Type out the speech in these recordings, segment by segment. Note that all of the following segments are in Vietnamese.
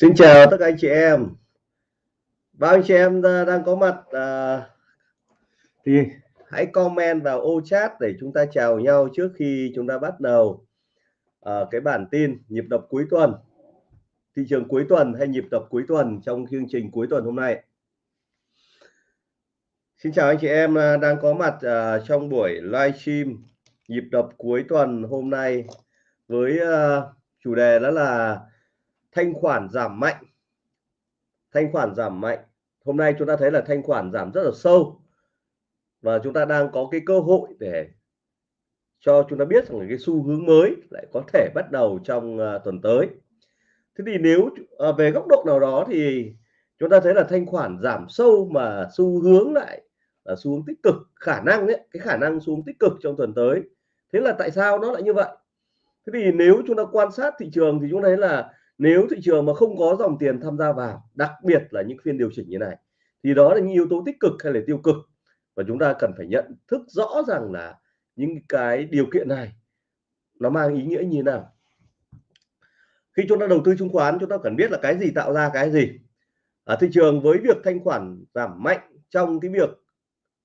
Xin chào tất cả anh chị em. Bao anh chị em ờ, đang có mặt à, thì hãy comment vào ô chat để chúng ta chào nhau trước khi chúng ta bắt đầu à, cái bản tin nhịp đập cuối tuần thị trường cuối tuần hay nhịp đập cuối tuần trong chương trình cuối tuần hôm nay. Xin chào anh chị em đang có mặt à, trong buổi livestream nhịp đập cuối tuần hôm nay với à, chủ đề đó là thanh khoản giảm mạnh. Thanh khoản giảm mạnh. Hôm nay chúng ta thấy là thanh khoản giảm rất là sâu. Và chúng ta đang có cái cơ hội để cho chúng ta biết rằng cái xu hướng mới lại có thể bắt đầu trong uh, tuần tới. Thế thì nếu uh, về góc độ nào đó thì chúng ta thấy là thanh khoản giảm sâu mà xu hướng lại là xu hướng tích cực khả năng đấy cái khả năng xu hướng tích cực trong tuần tới. Thế là tại sao nó lại như vậy? Thế thì nếu chúng ta quan sát thị trường thì chúng ta thấy là nếu thị trường mà không có dòng tiền tham gia vào, đặc biệt là những phiên điều chỉnh như này, thì đó là những yếu tố tích cực hay là tiêu cực? Và chúng ta cần phải nhận thức rõ rằng là những cái điều kiện này nó mang ý nghĩa như thế nào. Khi chúng ta đầu tư chứng khoán, chúng ta cần biết là cái gì tạo ra cái gì. Ở thị trường với việc thanh khoản giảm mạnh trong cái việc,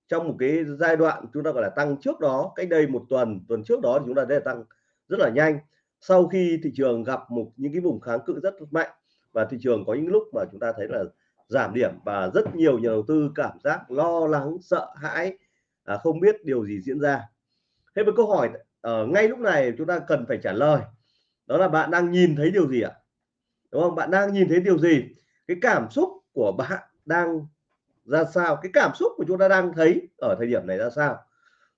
trong một cái giai đoạn chúng ta gọi là tăng trước đó, cách đây một tuần tuần trước đó thì chúng ta thấy tăng rất là nhanh sau khi thị trường gặp một những cái vùng kháng cự rất mạnh và thị trường có những lúc mà chúng ta thấy là giảm điểm và rất nhiều nhà đầu tư cảm giác lo lắng sợ hãi à, không biết điều gì diễn ra. Thế với câu hỏi ở ngay lúc này chúng ta cần phải trả lời đó là bạn đang nhìn thấy điều gì ạ? Đúng không? Bạn đang nhìn thấy điều gì? Cái cảm xúc của bạn đang ra sao? Cái cảm xúc của chúng ta đang thấy ở thời điểm này ra sao?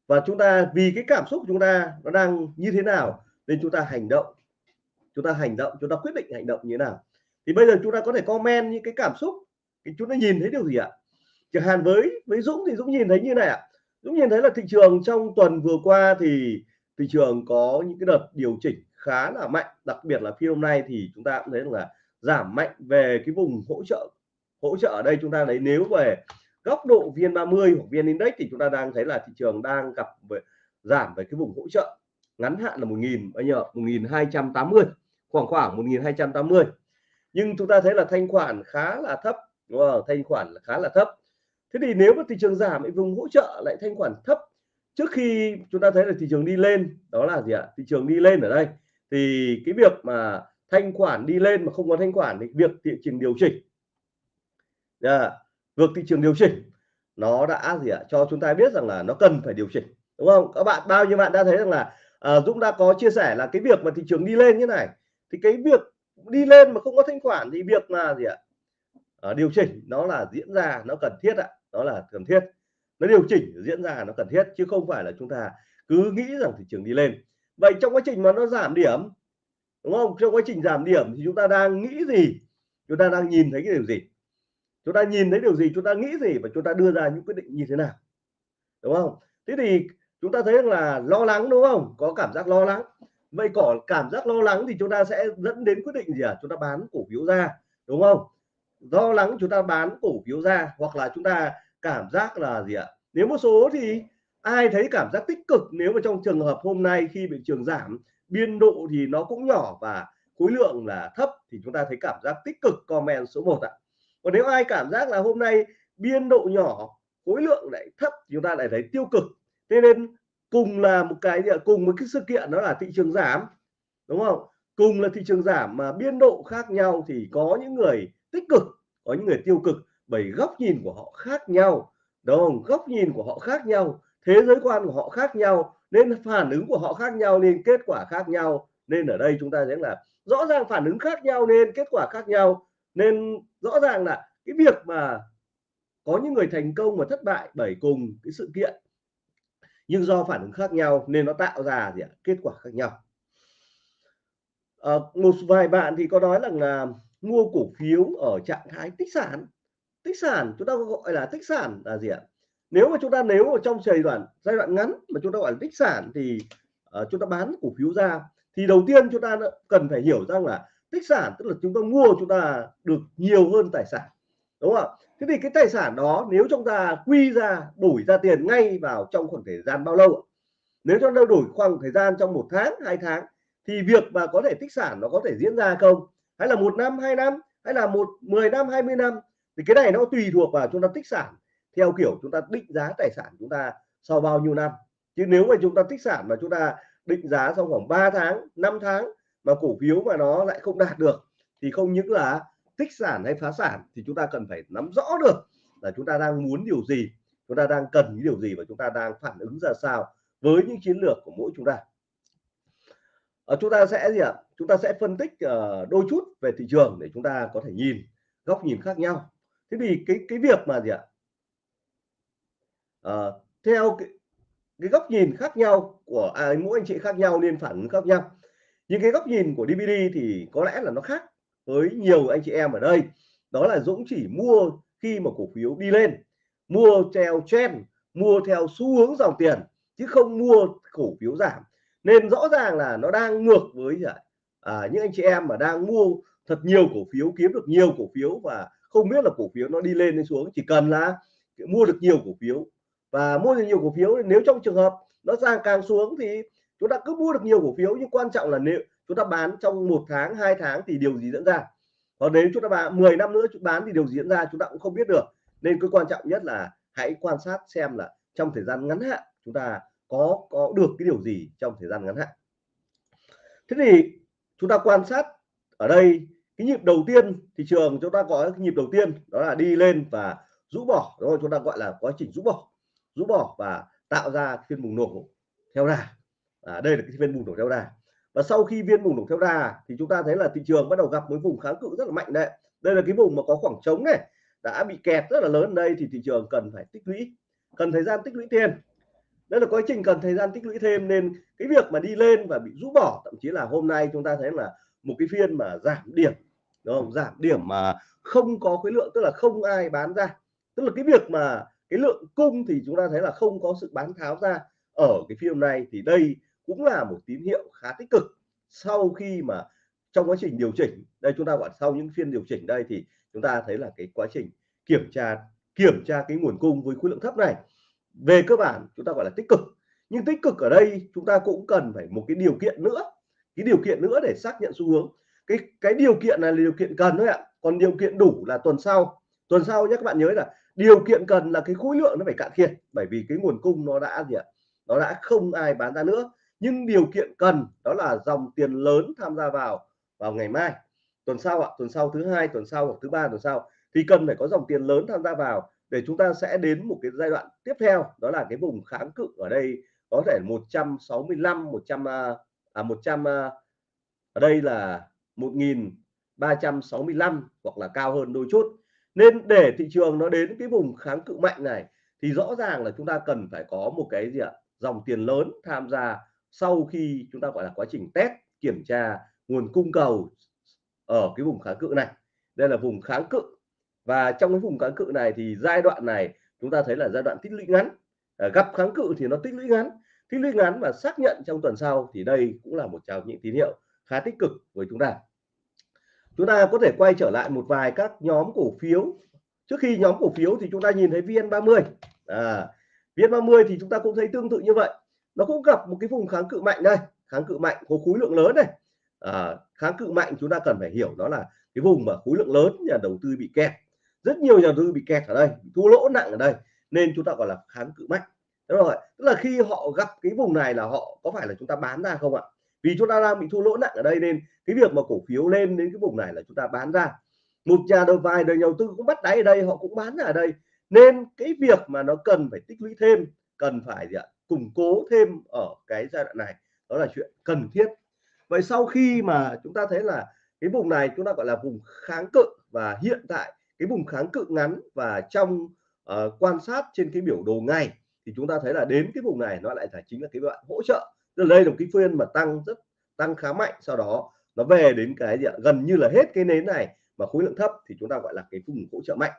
Và chúng ta vì cái cảm xúc của chúng ta nó đang như thế nào? Nên chúng ta hành động. Chúng ta hành động, chúng ta quyết định hành động như thế nào. Thì bây giờ chúng ta có thể comment những cái cảm xúc thì chúng ta nhìn thấy điều gì ạ? Chẳng hạn với với Dũng thì Dũng nhìn thấy như này ạ. Dũng nhìn thấy là thị trường trong tuần vừa qua thì thị trường có những cái đợt điều chỉnh khá là mạnh. Đặc biệt là phiên hôm nay thì chúng ta cũng thấy là giảm mạnh về cái vùng hỗ trợ hỗ trợ ở đây chúng ta lấy nếu về góc độ viên 30 hoặc viên index thì chúng ta đang thấy là thị trường đang gặp về, giảm về cái vùng hỗ trợ ngắn hạn là 1000 anh nhiêu 1280 khoảng khoảng 1280 nhưng chúng ta thấy là thanh khoản khá là thấp, đúng không? thanh khoản là khá là thấp. Thế thì nếu mà thị trường giảm thì vùng hỗ trợ lại thanh khoản thấp. Trước khi chúng ta thấy là thị trường đi lên, đó là gì ạ? Thị trường đi lên ở đây. Thì cái việc mà thanh khoản đi lên mà không có thanh khoản thì việc thị trường điều chỉnh. Yeah. việc thị trường điều chỉnh, nó đã gì ạ? Cho chúng ta biết rằng là nó cần phải điều chỉnh, đúng không? Các bạn, bao nhiêu bạn đã thấy rằng là à, Dũng đã có chia sẻ là cái việc mà thị trường đi lên như này thì cái việc đi lên mà không có thanh khoản thì việc là gì ạ? À, điều chỉnh nó là diễn ra nó cần thiết ạ đó là cần thiết. Nó điều chỉnh diễn ra nó cần thiết chứ không phải là chúng ta cứ nghĩ rằng thị trường đi lên. Vậy trong quá trình mà nó giảm điểm đúng không? Trong quá trình giảm điểm thì chúng ta đang nghĩ gì? Chúng ta đang nhìn thấy cái điều gì? Chúng ta nhìn thấy điều gì chúng ta nghĩ gì và chúng ta đưa ra những quyết định như thế nào? Đúng không? Thế thì chúng ta thấy là lo lắng, đúng không? Có cảm giác lo lắng. Vậy có cảm giác lo lắng thì chúng ta sẽ dẫn đến quyết định gì à? Chúng ta bán cổ phiếu ra, đúng không? Lo lắng chúng ta bán cổ phiếu ra, hoặc là chúng ta cảm giác là gì ạ? Nếu một số thì ai thấy cảm giác tích cực, nếu mà trong trường hợp hôm nay khi bị trường giảm, biên độ thì nó cũng nhỏ và khối lượng là thấp, thì chúng ta thấy cảm giác tích cực, comment số 1 ạ. Còn nếu ai cảm giác là hôm nay biên độ nhỏ, khối lượng lại thấp chúng ta lại thấy tiêu cực thế nên cùng là một cái cùng một cái sự kiện đó là thị trường giảm, đúng không? Cùng là thị trường giảm mà biên độ khác nhau thì có những người tích cực, có những người tiêu cực, bởi góc nhìn của họ khác nhau. Đúng không? Góc nhìn của họ khác nhau, thế giới quan của họ khác nhau, nên phản ứng của họ khác nhau, nên kết quả khác nhau. Nên ở đây chúng ta sẽ là rõ ràng phản ứng khác nhau, nên kết quả khác nhau. Nên rõ ràng là cái việc mà có những người thành công và thất bại bởi cùng cái sự kiện nhưng do phản ứng khác nhau nên nó tạo ra gì ạ? kết quả khác nhau. À, một vài bạn thì có nói rằng là mua cổ phiếu ở trạng thái tích sản. Tích sản chúng ta gọi là tích sản là gì ạ? Nếu mà chúng ta nếu ở trong giai đoạn giai đoạn ngắn mà chúng ta gọi là tích sản thì uh, chúng ta bán cổ phiếu ra thì đầu tiên chúng ta cần phải hiểu rằng là tích sản tức là chúng ta mua chúng ta được nhiều hơn tài sản đúng không ạ? Thế thì cái tài sản đó nếu chúng ta quy ra, đổi ra tiền ngay vào trong khoảng thời gian bao lâu nếu chúng ta đổi khoảng thời gian trong một tháng, hai tháng, thì việc mà có thể tích sản nó có thể diễn ra không? Hay là một năm, hai năm, hay là một 10 năm 20 năm? Thì cái này nó tùy thuộc vào chúng ta tích sản theo kiểu chúng ta định giá tài sản chúng ta sau bao nhiêu năm. Chứ nếu mà chúng ta tích sản mà chúng ta định giá trong khoảng 3 tháng 5 tháng mà cổ phiếu mà nó lại không đạt được, thì không những là tích sản hay phá sản thì chúng ta cần phải nắm rõ được là chúng ta đang muốn điều gì chúng ta đang cần những điều gì và chúng ta đang phản ứng ra sao với những chiến lược của mỗi chúng ta. Ở chúng ta sẽ gì ạ? Chúng ta sẽ phân tích uh, đôi chút về thị trường để chúng ta có thể nhìn góc nhìn khác nhau. Thế thì cái cái việc mà gì ạ? À, theo cái, cái góc nhìn khác nhau của à, mỗi anh chị khác nhau nên phản ứng khác nhau. Những cái góc nhìn của DVD thì có lẽ là nó khác với nhiều anh chị em ở đây. Đó là Dũng chỉ mua khi mà cổ phiếu đi lên mua theo trend mua theo xu hướng dòng tiền chứ không mua cổ phiếu giảm. Nên rõ ràng là nó đang ngược với à, à, những anh chị em mà đang mua thật nhiều cổ phiếu kiếm được nhiều cổ phiếu và không biết là cổ phiếu nó đi lên hay xuống. Chỉ cần là mua được nhiều cổ phiếu và mua được nhiều cổ phiếu nếu trong trường hợp nó sang càng xuống thì chúng ta cứ mua được nhiều cổ phiếu. Nhưng quan trọng là nếu chúng ta bán trong một tháng hai tháng thì điều gì diễn ra? Còn nếu chúng ta bán 10 năm nữa chúng bán thì điều gì diễn ra chúng ta cũng không biết được. Nên cái quan trọng nhất là hãy quan sát xem là trong thời gian ngắn hạn chúng ta có có được cái điều gì trong thời gian ngắn hạn. Thế thì chúng ta quan sát ở đây cái nhịp đầu tiên thị trường chúng ta có cái nhịp đầu tiên đó là đi lên và rũ bỏ. Rồi chúng ta gọi là quá trình rũ bỏ. Rũ bỏ và tạo ra phiên bùng nổ theo đà. À, đây là cái phiên bùng nổ theo đà và sau khi viên bùng nổ theo đà, thì chúng ta thấy là thị trường bắt đầu gặp một vùng kháng cự rất là mạnh đấy. Đây là cái vùng mà có khoảng trống này, đã bị kẹt rất là lớn. Đây thì thị trường cần phải tích lũy, cần thời gian tích lũy thêm. Đây là quá trình cần thời gian tích lũy thêm nên cái việc mà đi lên và bị rũ bỏ, thậm chí là hôm nay chúng ta thấy là một cái phiên mà giảm điểm, đúng không? Giảm điểm mà không có khối lượng, tức là không ai bán ra. Tức là cái việc mà cái lượng cung thì chúng ta thấy là không có sự bán tháo ra ở cái phiên này thì đây cũng là một tín hiệu khá tích cực. Sau khi mà trong quá trình điều chỉnh, đây chúng ta gọi sau những phiên điều chỉnh đây thì chúng ta thấy là cái quá trình kiểm tra kiểm tra cái nguồn cung với khối lượng thấp này. Về cơ bản, chúng ta gọi là tích cực. Nhưng tích cực ở đây, chúng ta cũng cần phải một cái điều kiện nữa. Cái điều kiện nữa để xác nhận xu hướng. Cái cái điều kiện này là điều kiện cần thôi ạ. Còn điều kiện đủ là tuần sau. Tuần sau nhé, các bạn nhớ là điều kiện cần là cái khối lượng nó phải cạn kiệt. Bởi vì cái nguồn cung nó đã gì ạ? Nó đã không ai bán ra nữa nhưng điều kiện cần đó là dòng tiền lớn tham gia vào vào ngày mai. Tuần sau ạ, tuần sau thứ hai, tuần sau hoặc thứ ba, tuần sau, thì cần phải có dòng tiền lớn tham gia vào để chúng ta sẽ đến một cái giai đoạn tiếp theo, đó là cái vùng kháng cự ở đây có thể 165 100 à, à 100 à, ở đây là 1365 hoặc là cao hơn đôi chút. Nên để thị trường nó đến cái vùng kháng cự mạnh này thì rõ ràng là chúng ta cần phải có một cái gì ạ, dòng tiền lớn tham gia sau khi chúng ta gọi là quá trình test kiểm tra nguồn cung cầu ở cái vùng kháng cự này. Đây là vùng kháng cự. Và trong cái vùng kháng cự này thì giai đoạn này chúng ta thấy là giai đoạn tích lũy ngắn. À, gặp kháng cự thì nó tích lũy ngắn. Tích lũy ngắn và xác nhận trong tuần sau thì đây cũng là một trong những tín hiệu khá tích cực với chúng ta. Chúng ta có thể quay trở lại một vài các nhóm cổ phiếu. Trước khi nhóm cổ phiếu thì chúng ta nhìn thấy VN30 à, VN30 thì chúng ta cũng thấy tương tự như vậy nó cũng gặp một cái vùng kháng cự mạnh đây kháng cự mạnh có khối lượng lớn này à, kháng cự mạnh chúng ta cần phải hiểu đó là cái vùng mà khối lượng lớn nhà đầu tư bị kẹt. Rất nhiều nhà đầu tư bị kẹt ở đây thua lỗ nặng ở đây nên chúng ta gọi là kháng cự mạnh. Đúng rồi tức là khi họ gặp cái vùng này là họ có phải là chúng ta bán ra không ạ? Vì chúng ta đang bị thua lỗ nặng ở đây nên cái việc mà cổ phiếu lên đến cái vùng này là chúng ta bán ra. Một nhà đầu vài đời đầu tư cũng bắt đáy ở đây họ cũng bán ra ở đây. Nên cái việc mà nó cần phải tích lũy thêm cần phải gì ạ? Củng cố thêm ở cái giai đoạn này đó là chuyện cần thiết. Vậy sau khi mà chúng ta thấy là cái vùng này chúng ta gọi là vùng kháng cự và hiện tại cái vùng kháng cự ngắn và trong uh, quan sát trên cái biểu đồ ngày thì chúng ta thấy là đến cái vùng này nó lại là chính là cái đoạn hỗ trợ. Tức là đây là cái phiên mà tăng rất tăng khá mạnh sau đó nó về đến cái gì ạ? gần như là hết cái nến này mà khối lượng thấp thì chúng ta gọi là cái vùng hỗ trợ mạnh.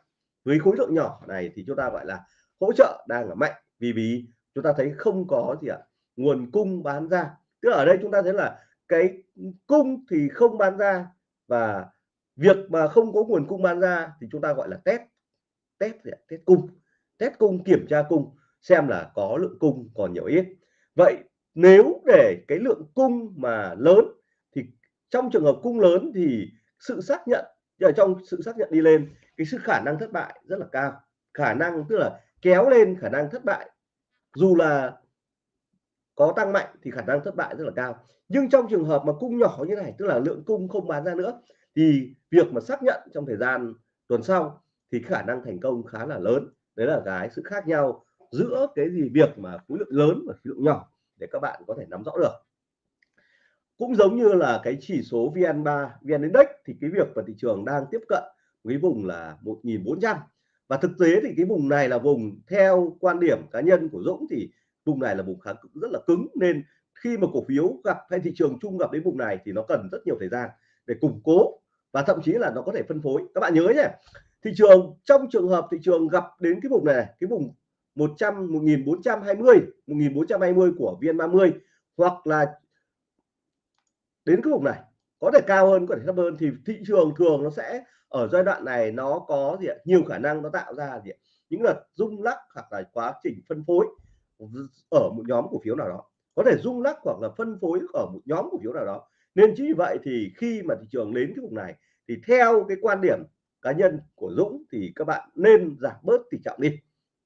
Với khối lượng nhỏ này thì chúng ta gọi là hỗ trợ đang ở mạnh. Vì vì chúng ta thấy không có gì ạ, nguồn cung bán ra. Tức là ở đây chúng ta thấy là cái cung thì không bán ra và việc mà không có nguồn cung bán ra thì chúng ta gọi là test. Test test cung. Test cung, kiểm tra cung, xem là có lượng cung còn nhiều ít. Vậy nếu để cái lượng cung mà lớn thì trong trường hợp cung lớn thì sự xác nhận ở trong sự xác nhận đi lên, cái sự khả năng thất bại rất là cao. Khả năng tức là kéo lên khả năng thất bại dù là có tăng mạnh thì khả năng thất bại rất là cao. Nhưng trong trường hợp mà cung nhỏ như này, tức là lượng cung không bán ra nữa, thì việc mà xác nhận trong thời gian tuần sau thì khả năng thành công khá là lớn. Đấy là cái sự khác nhau giữa cái gì việc mà khối lượng lớn và khối lượng nhỏ để các bạn có thể nắm rõ được. Cũng giống như là cái chỉ số VN3 VN Index thì cái việc mà thị trường đang tiếp cận với vùng là 1.400 và thực tế thì cái vùng này là vùng theo quan điểm cá nhân của Dũng thì vùng này là vùng kháng cự rất là cứng. Nên khi mà cổ phiếu gặp hay thị trường chung gặp đến vùng này thì nó cần rất nhiều thời gian để củng cố và thậm chí là nó có thể phân phối. Các bạn nhớ nhé, thị trường, trong trường hợp thị trường gặp đến cái vùng này, cái vùng 100 1420 1420 của VN30 hoặc là đến cái vùng này, có thể cao hơn, có thể thấp hơn thì thị trường thường nó sẽ ở giai đoạn này nó có gì ạ? Nhiều khả năng nó tạo ra gì ạ? những đợt rung lắc hoặc là quá trình phân phối ở một nhóm cổ phiếu nào đó. Có thể rung lắc hoặc là phân phối ở một nhóm cổ phiếu nào đó. Nên chính vì vậy thì khi mà thị trường đến cái vùng này, thì theo cái quan điểm cá nhân của Dũng thì các bạn nên giảm bớt tỷ trọng đi.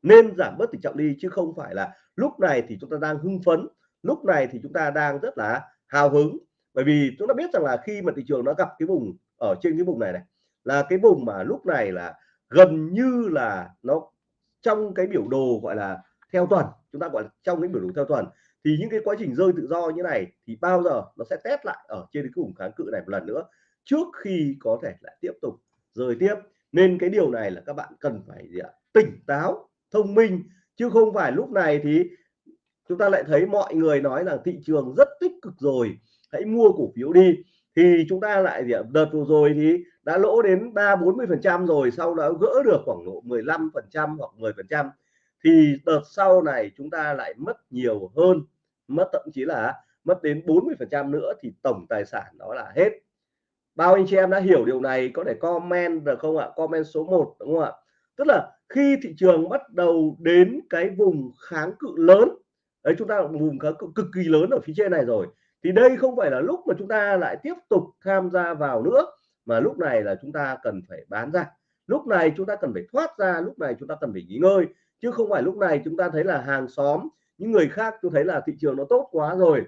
Nên giảm bớt tỷ trọng đi chứ không phải là lúc này thì chúng ta đang hưng phấn, lúc này thì chúng ta đang rất là hào hứng. Bởi vì chúng ta biết rằng là khi mà thị trường nó gặp cái vùng ở trên cái vùng này này là cái vùng mà lúc này là gần như là nó trong cái biểu đồ gọi là theo tuần, chúng ta gọi là trong cái biểu đồ theo tuần thì những cái quá trình rơi tự do như này thì bao giờ nó sẽ test lại ở trên cái vùng kháng cự này một lần nữa trước khi có thể lại tiếp tục rơi tiếp nên cái điều này là các bạn cần phải gì ạ? tỉnh táo, thông minh chứ không phải lúc này thì chúng ta lại thấy mọi người nói là thị trường rất tích cực rồi, hãy mua cổ phiếu đi thì chúng ta lại gì ạ? đợt vừa rồi thì đã lỗ đến ba bốn mươi phần trăm rồi, sau đó gỡ được khoảng độ 15 phần trăm hoặc 10 phần trăm. Thì đợt sau này chúng ta lại mất nhiều hơn, mất thậm chí là mất đến 40 phần trăm nữa thì tổng tài sản đó là hết. Bao anh chị em đã hiểu điều này có thể comment được không ạ? Comment số 1 đúng không ạ? Tức là khi thị trường bắt đầu đến cái vùng kháng cự lớn, đấy, chúng ta vùng kháng cự cực kỳ lớn ở phía trên này rồi, thì đây không phải là lúc mà chúng ta lại tiếp tục tham gia vào nữa mà lúc này là chúng ta cần phải bán ra. Lúc này chúng ta cần phải thoát ra, lúc này chúng ta cần phải nghỉ ngơi. Chứ không phải lúc này chúng ta thấy là hàng xóm, những người khác tôi thấy là thị trường nó tốt quá rồi.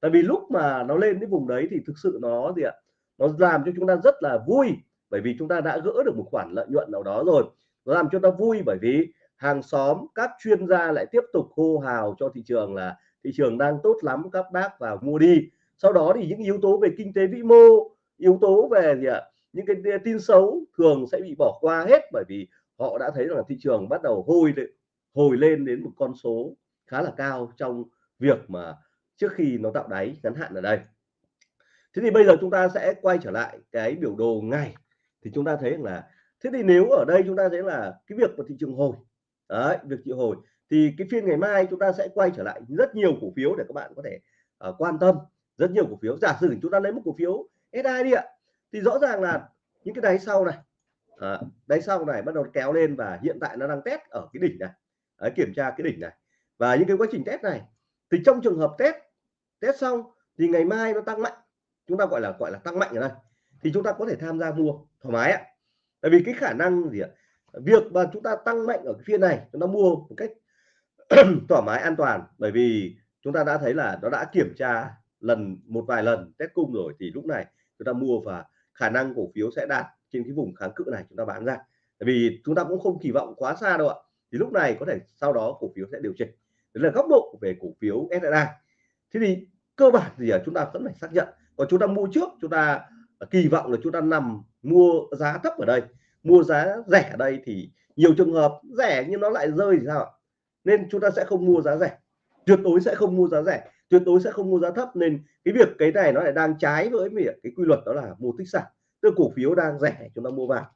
Tại vì lúc mà nó lên cái vùng đấy thì thực sự nó gì ạ? Nó làm cho chúng ta rất là vui, bởi vì chúng ta đã gỡ được một khoản lợi nhuận nào đó rồi. Nó làm cho ta vui bởi vì hàng xóm, các chuyên gia lại tiếp tục hô hào cho thị trường là thị trường đang tốt lắm, các bác vào mua đi. Sau đó thì những yếu tố về kinh tế vĩ mô yếu tố về gì ạ? Những cái tin xấu thường sẽ bị bỏ qua hết bởi vì họ đã thấy là thị trường bắt đầu hồi hồi lên đến một con số khá là cao trong việc mà trước khi nó tạo đáy ngắn hạn ở đây. Thế thì bây giờ chúng ta sẽ quay trở lại cái biểu đồ ngày. Thì chúng ta thấy là thế thì nếu ở đây chúng ta thấy là cái việc của thị trường hồi đấy việc chịu hồi thì cái phiên ngày mai chúng ta sẽ quay trở lại rất nhiều cổ phiếu để các bạn có thể uh, quan tâm. Rất nhiều cổ phiếu. Giả sử chúng ta lấy một cổ phiếu SI đi ạ. Thì rõ ràng là những cái đáy sau này à, đáy sau này bắt đầu kéo lên và hiện tại nó đang test ở cái đỉnh này. À, kiểm tra cái đỉnh này. Và những cái quá trình test này thì trong trường hợp test test xong thì ngày mai nó tăng mạnh. Chúng ta gọi là gọi là tăng mạnh ở đây thì chúng ta có thể tham gia mua thoải mái ạ. Tại vì cái khả năng gì ạ? Việc mà chúng ta tăng mạnh ở cái phiên này chúng ta mua một cách thoải mái an toàn. Bởi vì chúng ta đã thấy là nó đã kiểm tra lần một vài lần test cung rồi thì lúc này chúng ta mua và khả năng cổ phiếu sẽ đạt trên cái vùng kháng cự này chúng ta bán ra. Tại vì chúng ta cũng không kỳ vọng quá xa đâu ạ. Thì lúc này có thể sau đó cổ phiếu sẽ điều chỉnh. Đấy là góc độ về cổ phiếu SSI thế thì cơ bản thì chúng ta vẫn phải xác nhận. Còn chúng ta mua trước, chúng ta à, kỳ vọng là chúng ta nằm mua giá thấp ở đây. Mua giá rẻ ở đây thì nhiều trường hợp rẻ nhưng nó lại rơi thì sao nên chúng ta sẽ không mua giá rẻ. Tuyệt đối sẽ không mua giá rẻ tuyệt đối sẽ không mua giá thấp. Nên cái việc cái này nó lại đang trái với việc cái quy luật đó là mua tích sản. Tức cổ phiếu đang rẻ, chúng ta mua vào.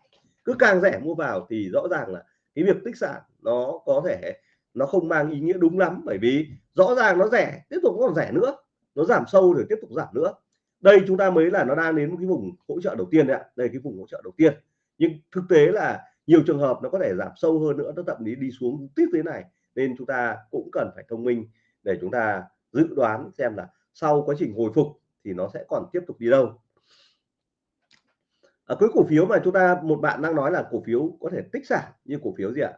Cứ càng rẻ mua vào thì rõ ràng là cái việc tích sản nó có thể, nó không mang ý nghĩa đúng lắm. Bởi vì rõ ràng nó rẻ, tiếp tục còn rẻ nữa. Nó giảm sâu rồi tiếp tục giảm nữa. Đây chúng ta mới là nó đang đến cái vùng hỗ trợ đầu tiên đấy ạ. Đây cái vùng hỗ trợ đầu tiên. Nhưng thực tế là nhiều trường hợp nó có thể giảm sâu hơn nữa, nó thậm chí đi xuống tiếp thế này. Nên chúng ta cũng cần phải thông minh để chúng ta dự đoán xem là sau quá trình hồi phục thì nó sẽ còn tiếp tục đi đâu. À, cái cổ phiếu mà chúng ta một bạn đang nói là cổ phiếu có thể tích sản như cổ phiếu gì ạ?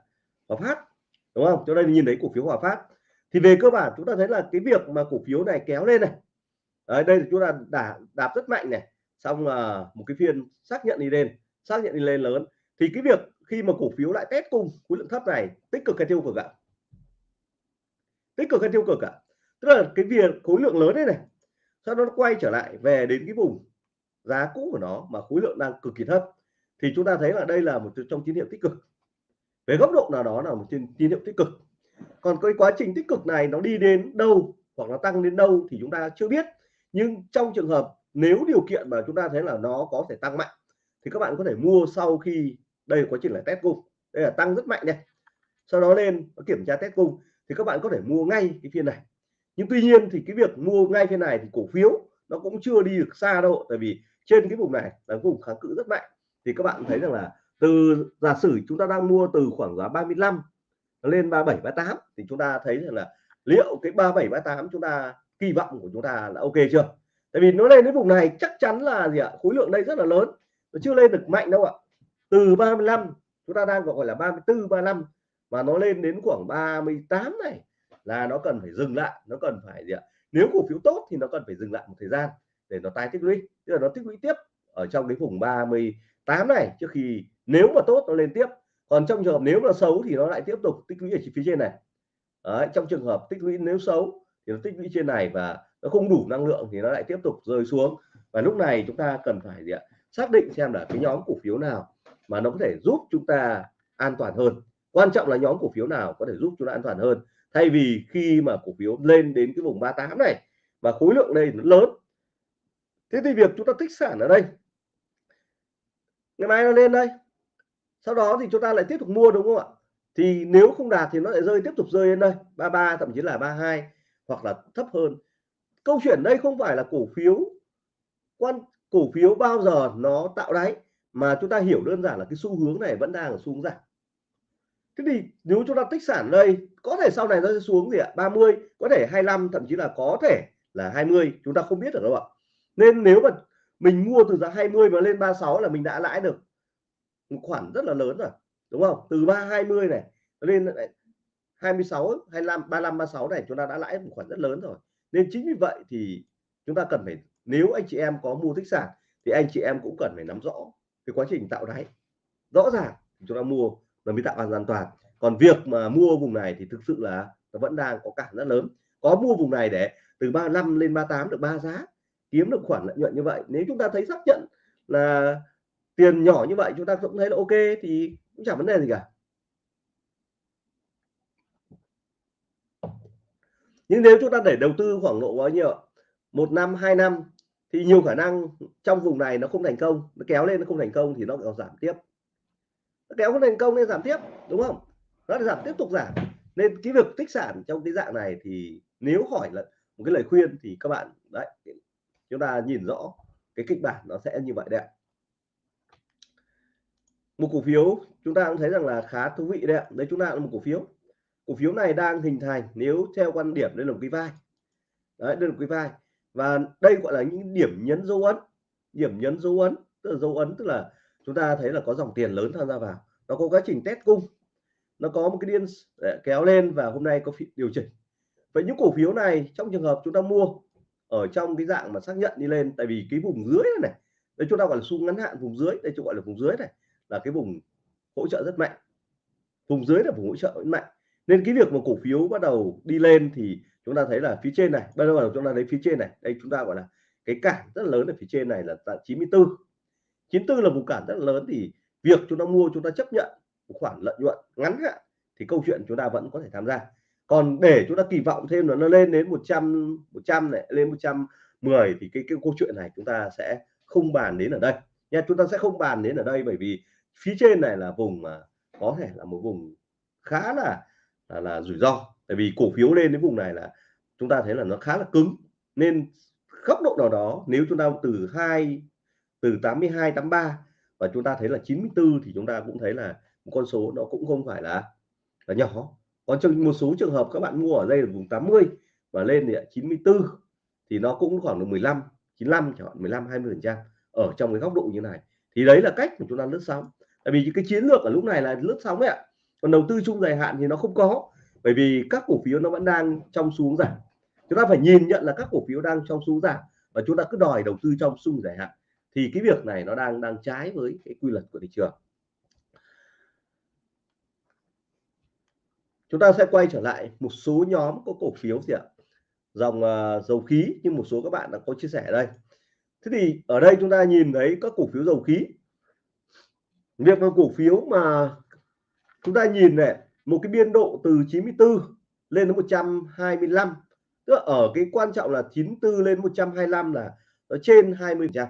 Hòa Phát đúng không? Cho đây nhìn thấy cổ phiếu Hòa Phát. Thì về cơ bản chúng ta thấy là cái việc mà cổ phiếu này kéo lên này Đấy, đây chúng ta đã đạp rất mạnh này xong là một cái phiên xác nhận đi lên xác nhận đi lên lớn. Thì cái việc khi mà cổ phiếu lại test cung khối lượng thấp này tích cực hay tiêu cực ạ? Tích cực hay tiêu cực ạ? Tức là cái việc khối lượng lớn đấy này, sau đó nó quay trở lại về đến cái vùng giá cũ của nó mà khối lượng đang cực kỳ thấp. Thì chúng ta thấy là đây là một trong tín hiệu tích cực. Về góc độ nào đó là một tín hiệu tích cực. Còn cái quá trình tích cực này nó đi đến đâu hoặc nó tăng đến đâu thì chúng ta chưa biết. Nhưng trong trường hợp nếu điều kiện mà chúng ta thấy là nó có thể tăng mạnh, thì các bạn có thể mua sau khi đây quá trình là test cung. Đây là tăng rất mạnh này. Sau đó lên kiểm tra test cung, thì các bạn có thể mua ngay cái phiên này nhưng tuy nhiên thì cái việc mua ngay thế này thì cổ phiếu nó cũng chưa đi được xa đâu, tại vì trên cái vùng này là vùng kháng cự rất mạnh. Thì các bạn thấy rằng là từ, giả sử chúng ta đang mua từ khoảng giá 35 lên 37 38 thì chúng ta thấy rằng là liệu cái 37 38 chúng ta, kỳ vọng của chúng ta là ok chưa? Tại vì nó lên đến vùng này chắc chắn là gì ạ? Khối lượng đây rất là lớn, nó chưa lên được mạnh đâu ạ. Từ 35 chúng ta đang gọi là 34 35 và nó lên đến khoảng 38 này là nó cần phải dừng lại nó cần phải gì ạ? Nếu cổ phiếu tốt thì nó cần phải dừng lại một thời gian để nó tái tích lũy. Tức là nó tích lũy tiếp ở trong cái vùng 38 này trước khi nếu mà tốt nó lên tiếp. Còn trong trường hợp nếu mà xấu thì nó lại tiếp tục tích lũy ở phía trên này. Đấy, trong trường hợp tích lũy nếu xấu thì nó tích lũy trên này và nó không đủ năng lượng thì nó lại tiếp tục rơi xuống. Và lúc này chúng ta cần phải gì ạ? Xác định xem là cái nhóm cổ phiếu nào mà nó có thể giúp chúng ta an toàn hơn. Quan trọng là nhóm cổ phiếu nào có thể giúp chúng ta an toàn hơn thay vì khi mà cổ phiếu lên đến cái vùng 38 này và khối lượng đây nó lớn. Thế thì việc chúng ta tích sản ở đây. Ngày mai nó lên đây. Sau đó thì chúng ta lại tiếp tục mua, đúng không ạ? Thì nếu không đạt thì nó lại rơi, tiếp tục rơi lên đây. 33 thậm chí là 32 hoặc là thấp hơn. Câu chuyện đây không phải là cổ phiếu quan, cổ phiếu bao giờ nó tạo đáy, mà chúng ta hiểu đơn giản là cái xu hướng này vẫn đang ở xu hướng giảm thế thì nếu chúng ta tích sản đây, có thể sau này nó sẽ xuống gì ạ? 30 có thể 25 thậm chí là có thể là 20 chúng ta không biết được đâu ạ. Nên nếu mà mình mua từ giá 20 mà lên 36 là mình đã lãi được một khoản rất là lớn rồi, đúng không? Từ 320 này lên 26 25 35 36 này chúng ta đã lãi một khoản rất lớn rồi. Nên chính vì vậy thì chúng ta cần phải, nếu anh chị em có mua tích sản thì anh chị em cũng cần phải nắm rõ cái quá trình tạo đáy. Rõ ràng chúng ta mua và mới tạo an toàn. Còn việc mà mua vùng này thì thực sự là nó vẫn đang có cản rất lớn. Có mua vùng này để từ 35 lên 38 được ba giá, kiếm được khoản lợi nhuận như vậy. Nếu chúng ta thấy xác nhận là tiền nhỏ như vậy, chúng ta cũng thấy là ok thì cũng chẳng vấn đề gì cả. Nhưng nếu chúng ta để đầu tư khoảng độ bao nhiêu một năm, hai năm thì nhiều khả năng trong vùng này nó không thành công, nó kéo lên nó không thành công thì nó còn giảm tiếp kéo không thành công nên giảm tiếp, đúng không? Nó giảm tiếp tục giảm. Nên cái việc tích sản trong cái dạng này thì nếu hỏi là một cái lời khuyên thì các bạn, đấy, chúng ta nhìn rõ cái kịch bản nó sẽ như vậy đấy một cổ phiếu, chúng ta cũng thấy rằng là khá thú vị đấy ạ. Đấy chúng ta là một cổ phiếu. Cổ phiếu này đang hình thành nếu theo quan điểm đây là một cái vai. Đấy, đây là một cái vai. Và đây gọi là những điểm nhấn dấu ấn. Điểm nhấn dấu ấn, tức là dấu ấn, tức là chúng ta thấy là có dòng tiền lớn tham gia vào nó có quá trình test cung. Nó có một cái điên ờ, kéo lên và hôm nay có điều chỉnh. Vậy những cổ phiếu này trong trường hợp chúng ta mua ở trong cái dạng mà xác nhận đi lên tại vì cái vùng dưới này, đây chúng ta gọi là xu ngắn hạn vùng dưới đây chúng gọi là vùng dưới này là cái vùng hỗ trợ rất mạnh. Vùng dưới là vùng hỗ trợ rất mạnh. Nên cái việc mà cổ phiếu bắt đầu đi lên thì chúng ta thấy là phía trên này bắt đầu chúng ta thấy phía trên này đây chúng ta gọi là cái cản rất lớn ở phía trên này là tại 94 94 là vùng cản rất lớn thì việc chúng ta mua chúng ta chấp nhận một khoản lợi nhuận ngắn hạn thì câu chuyện chúng ta vẫn có thể tham gia. Còn để chúng ta kỳ vọng thêm là nó lên đến 100 100 này lên 110 thì cái cái câu chuyện này chúng ta sẽ không bàn đến ở đây. Nha chúng ta sẽ không bàn đến ở đây bởi vì phía trên này là vùng mà có thể là một vùng khá là là, là rủi ro. Tại vì cổ phiếu lên đến vùng này là chúng ta thấy là nó khá là cứng. Nên góc độ nào đó nếu chúng ta từ hai từ 82 83 và chúng ta thấy là 94 thì chúng ta cũng thấy là một con số nó cũng không phải là là nhỏ. Còn trong một số trường hợp các bạn mua ở đây là vùng 80 và lên thì 94 thì nó cũng khoảng được 15 95 chẳng hạn 15 20 phần trăm ở trong cái góc độ như này. Thì đấy là cách của chúng ta lướt sóng. Tại vì cái chiến lược ở lúc này là lướt sóng ạ. Còn đầu tư chung dài hạn thì nó không có, bởi vì các cổ phiếu nó vẫn đang trong xuống giảm. Chúng ta phải nhìn nhận là các cổ phiếu đang trong xuống giảm và chúng ta cứ đòi đầu tư trong xung dài hạn thì cái việc này nó đang đang trái với cái quy luật của thị trường. Chúng ta sẽ quay trở lại một số nhóm có cổ phiếu gì ạ? Dòng uh, dầu khí nhưng một số các bạn đã có chia sẻ đây. Thế thì ở đây chúng ta nhìn thấy các cổ phiếu dầu khí. Việc mà cổ phiếu mà chúng ta nhìn này một cái biên độ từ 94 lên đến 125 tức là ở cái quan trọng là 94 lên 125 là nó trên 20 trăm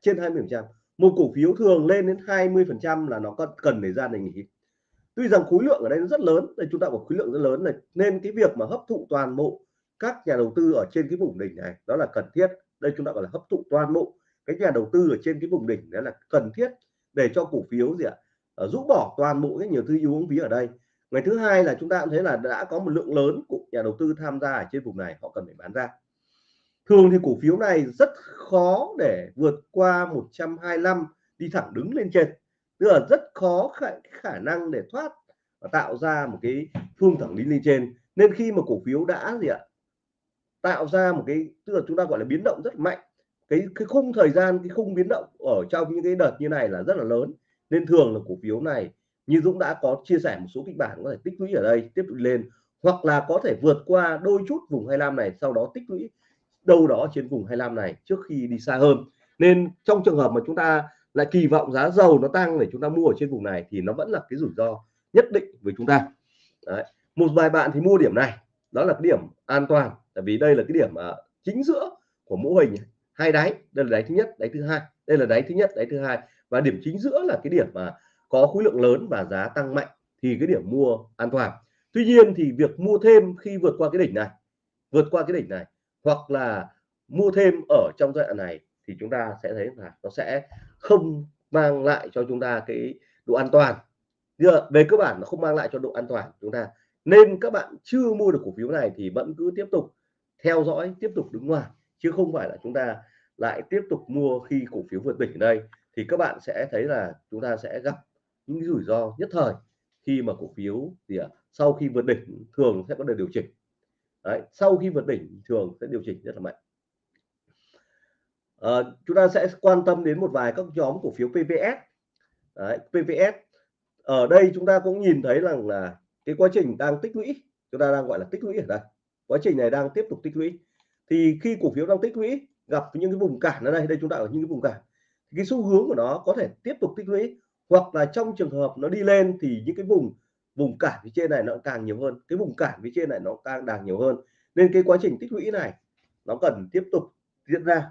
trên 20 trăm. Một cổ phiếu thường lên đến 20 phần trăm là nó cần để ra để nghỉ. Tuy rằng khối lượng ở đây nó rất lớn đây chúng ta có khối lượng rất lớn này nên cái việc mà hấp thụ toàn bộ các nhà đầu tư ở trên cái vùng đỉnh này đó là cần thiết. Đây chúng ta gọi là hấp thụ toàn bộ cái nhà đầu tư ở trên cái vùng đỉnh đó là cần thiết để cho cổ phiếu gì ạ à, rũ bỏ toàn bộ cái nhiều thứ yếu uống phí ở đây. Ngày thứ hai là chúng ta cũng thấy là đã có một lượng lớn của nhà đầu tư tham gia ở trên vùng này họ cần phải bán ra thường thì cổ phiếu này rất khó để vượt qua 125 đi thẳng đứng lên trên. Tức là rất khó khả, khả năng để thoát và tạo ra một cái phương thẳng đi lên trên. Nên khi mà cổ phiếu đã gì ạ tạo ra một cái tức là chúng ta gọi là biến động rất mạnh. Cái cái khung thời gian cái khung biến động ở trong những cái đợt như này là rất là lớn. Nên thường là cổ phiếu này như Dũng đã có chia sẻ một số kịch bản có thể tích lũy ở đây tiếp tục lên. Hoặc là có thể vượt qua đôi chút vùng 25 này sau đó tích lũy đâu đó trên vùng 25 này trước khi đi xa hơn. Nên trong trường hợp mà chúng ta lại kỳ vọng giá dầu nó tăng để chúng ta mua ở trên vùng này thì nó vẫn là cái rủi ro nhất định với chúng ta. Đấy. một vài bạn thì mua điểm này đó là cái điểm an toàn tại vì đây là cái điểm uh, chính giữa của mẫu hình hai đáy đây là đáy thứ nhất đáy thứ hai đây là đáy thứ nhất đáy thứ hai. Và điểm chính giữa là cái điểm mà có khối lượng lớn và giá tăng mạnh thì cái điểm mua an toàn. Tuy nhiên thì việc mua thêm khi vượt qua cái đỉnh này vượt qua cái đỉnh này hoặc là mua thêm ở trong giai đoạn này thì chúng ta sẽ thấy là nó sẽ không mang lại cho chúng ta cái độ an toàn. Giờ, về cơ bản nó không mang lại cho độ an toàn chúng ta nên các bạn chưa mua được cổ phiếu này thì vẫn cứ tiếp tục theo dõi tiếp tục đứng ngoài chứ không phải là chúng ta lại tiếp tục mua khi cổ phiếu vượt đỉnh ở đây. Thì các bạn sẽ thấy là chúng ta sẽ gặp những rủi ro nhất thời khi mà cổ phiếu thì à, sau khi vượt đỉnh thường sẽ có đợt điều chỉnh. Đấy, sau khi vượt đỉnh thường sẽ điều chỉnh rất là mạnh. À, chúng ta sẽ quan tâm đến một vài các nhóm cổ phiếu PPS. Đấy, PPS ở đây chúng ta cũng nhìn thấy rằng là cái quá trình đang tích lũy chúng ta đang gọi là tích lũy ở đây. Quá trình này đang tiếp tục tích lũy. Thì khi cổ phiếu đang tích lũy gặp những cái vùng cản ở đây đây chúng ta ở những cái vùng cản cái xu hướng của nó có thể tiếp tục tích lũy. Hoặc là trong trường hợp nó đi lên thì những cái vùng vùng cản phía trên này nó càng nhiều hơn, cái vùng cản phía trên này nó càng càng nhiều hơn. Nên cái quá trình tích lũy này nó cần tiếp tục diễn ra.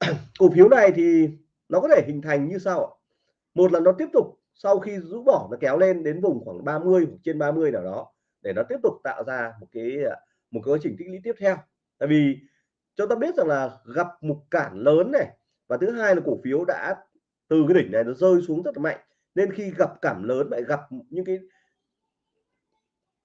Cổ phiếu này thì nó có thể hình thành như sau một là nó tiếp tục sau khi rũ bỏ, nó kéo lên đến vùng khoảng 30 hoặc trên 30 nào đó để nó tiếp tục tạo ra một cái một cái quá trình tích lũy tiếp theo. Tại vì cho ta biết rằng là gặp một cản lớn này và thứ hai là cổ phiếu đã, từ cái đỉnh này nó rơi xuống rất là mạnh nên khi gặp cảm lớn lại gặp những cái,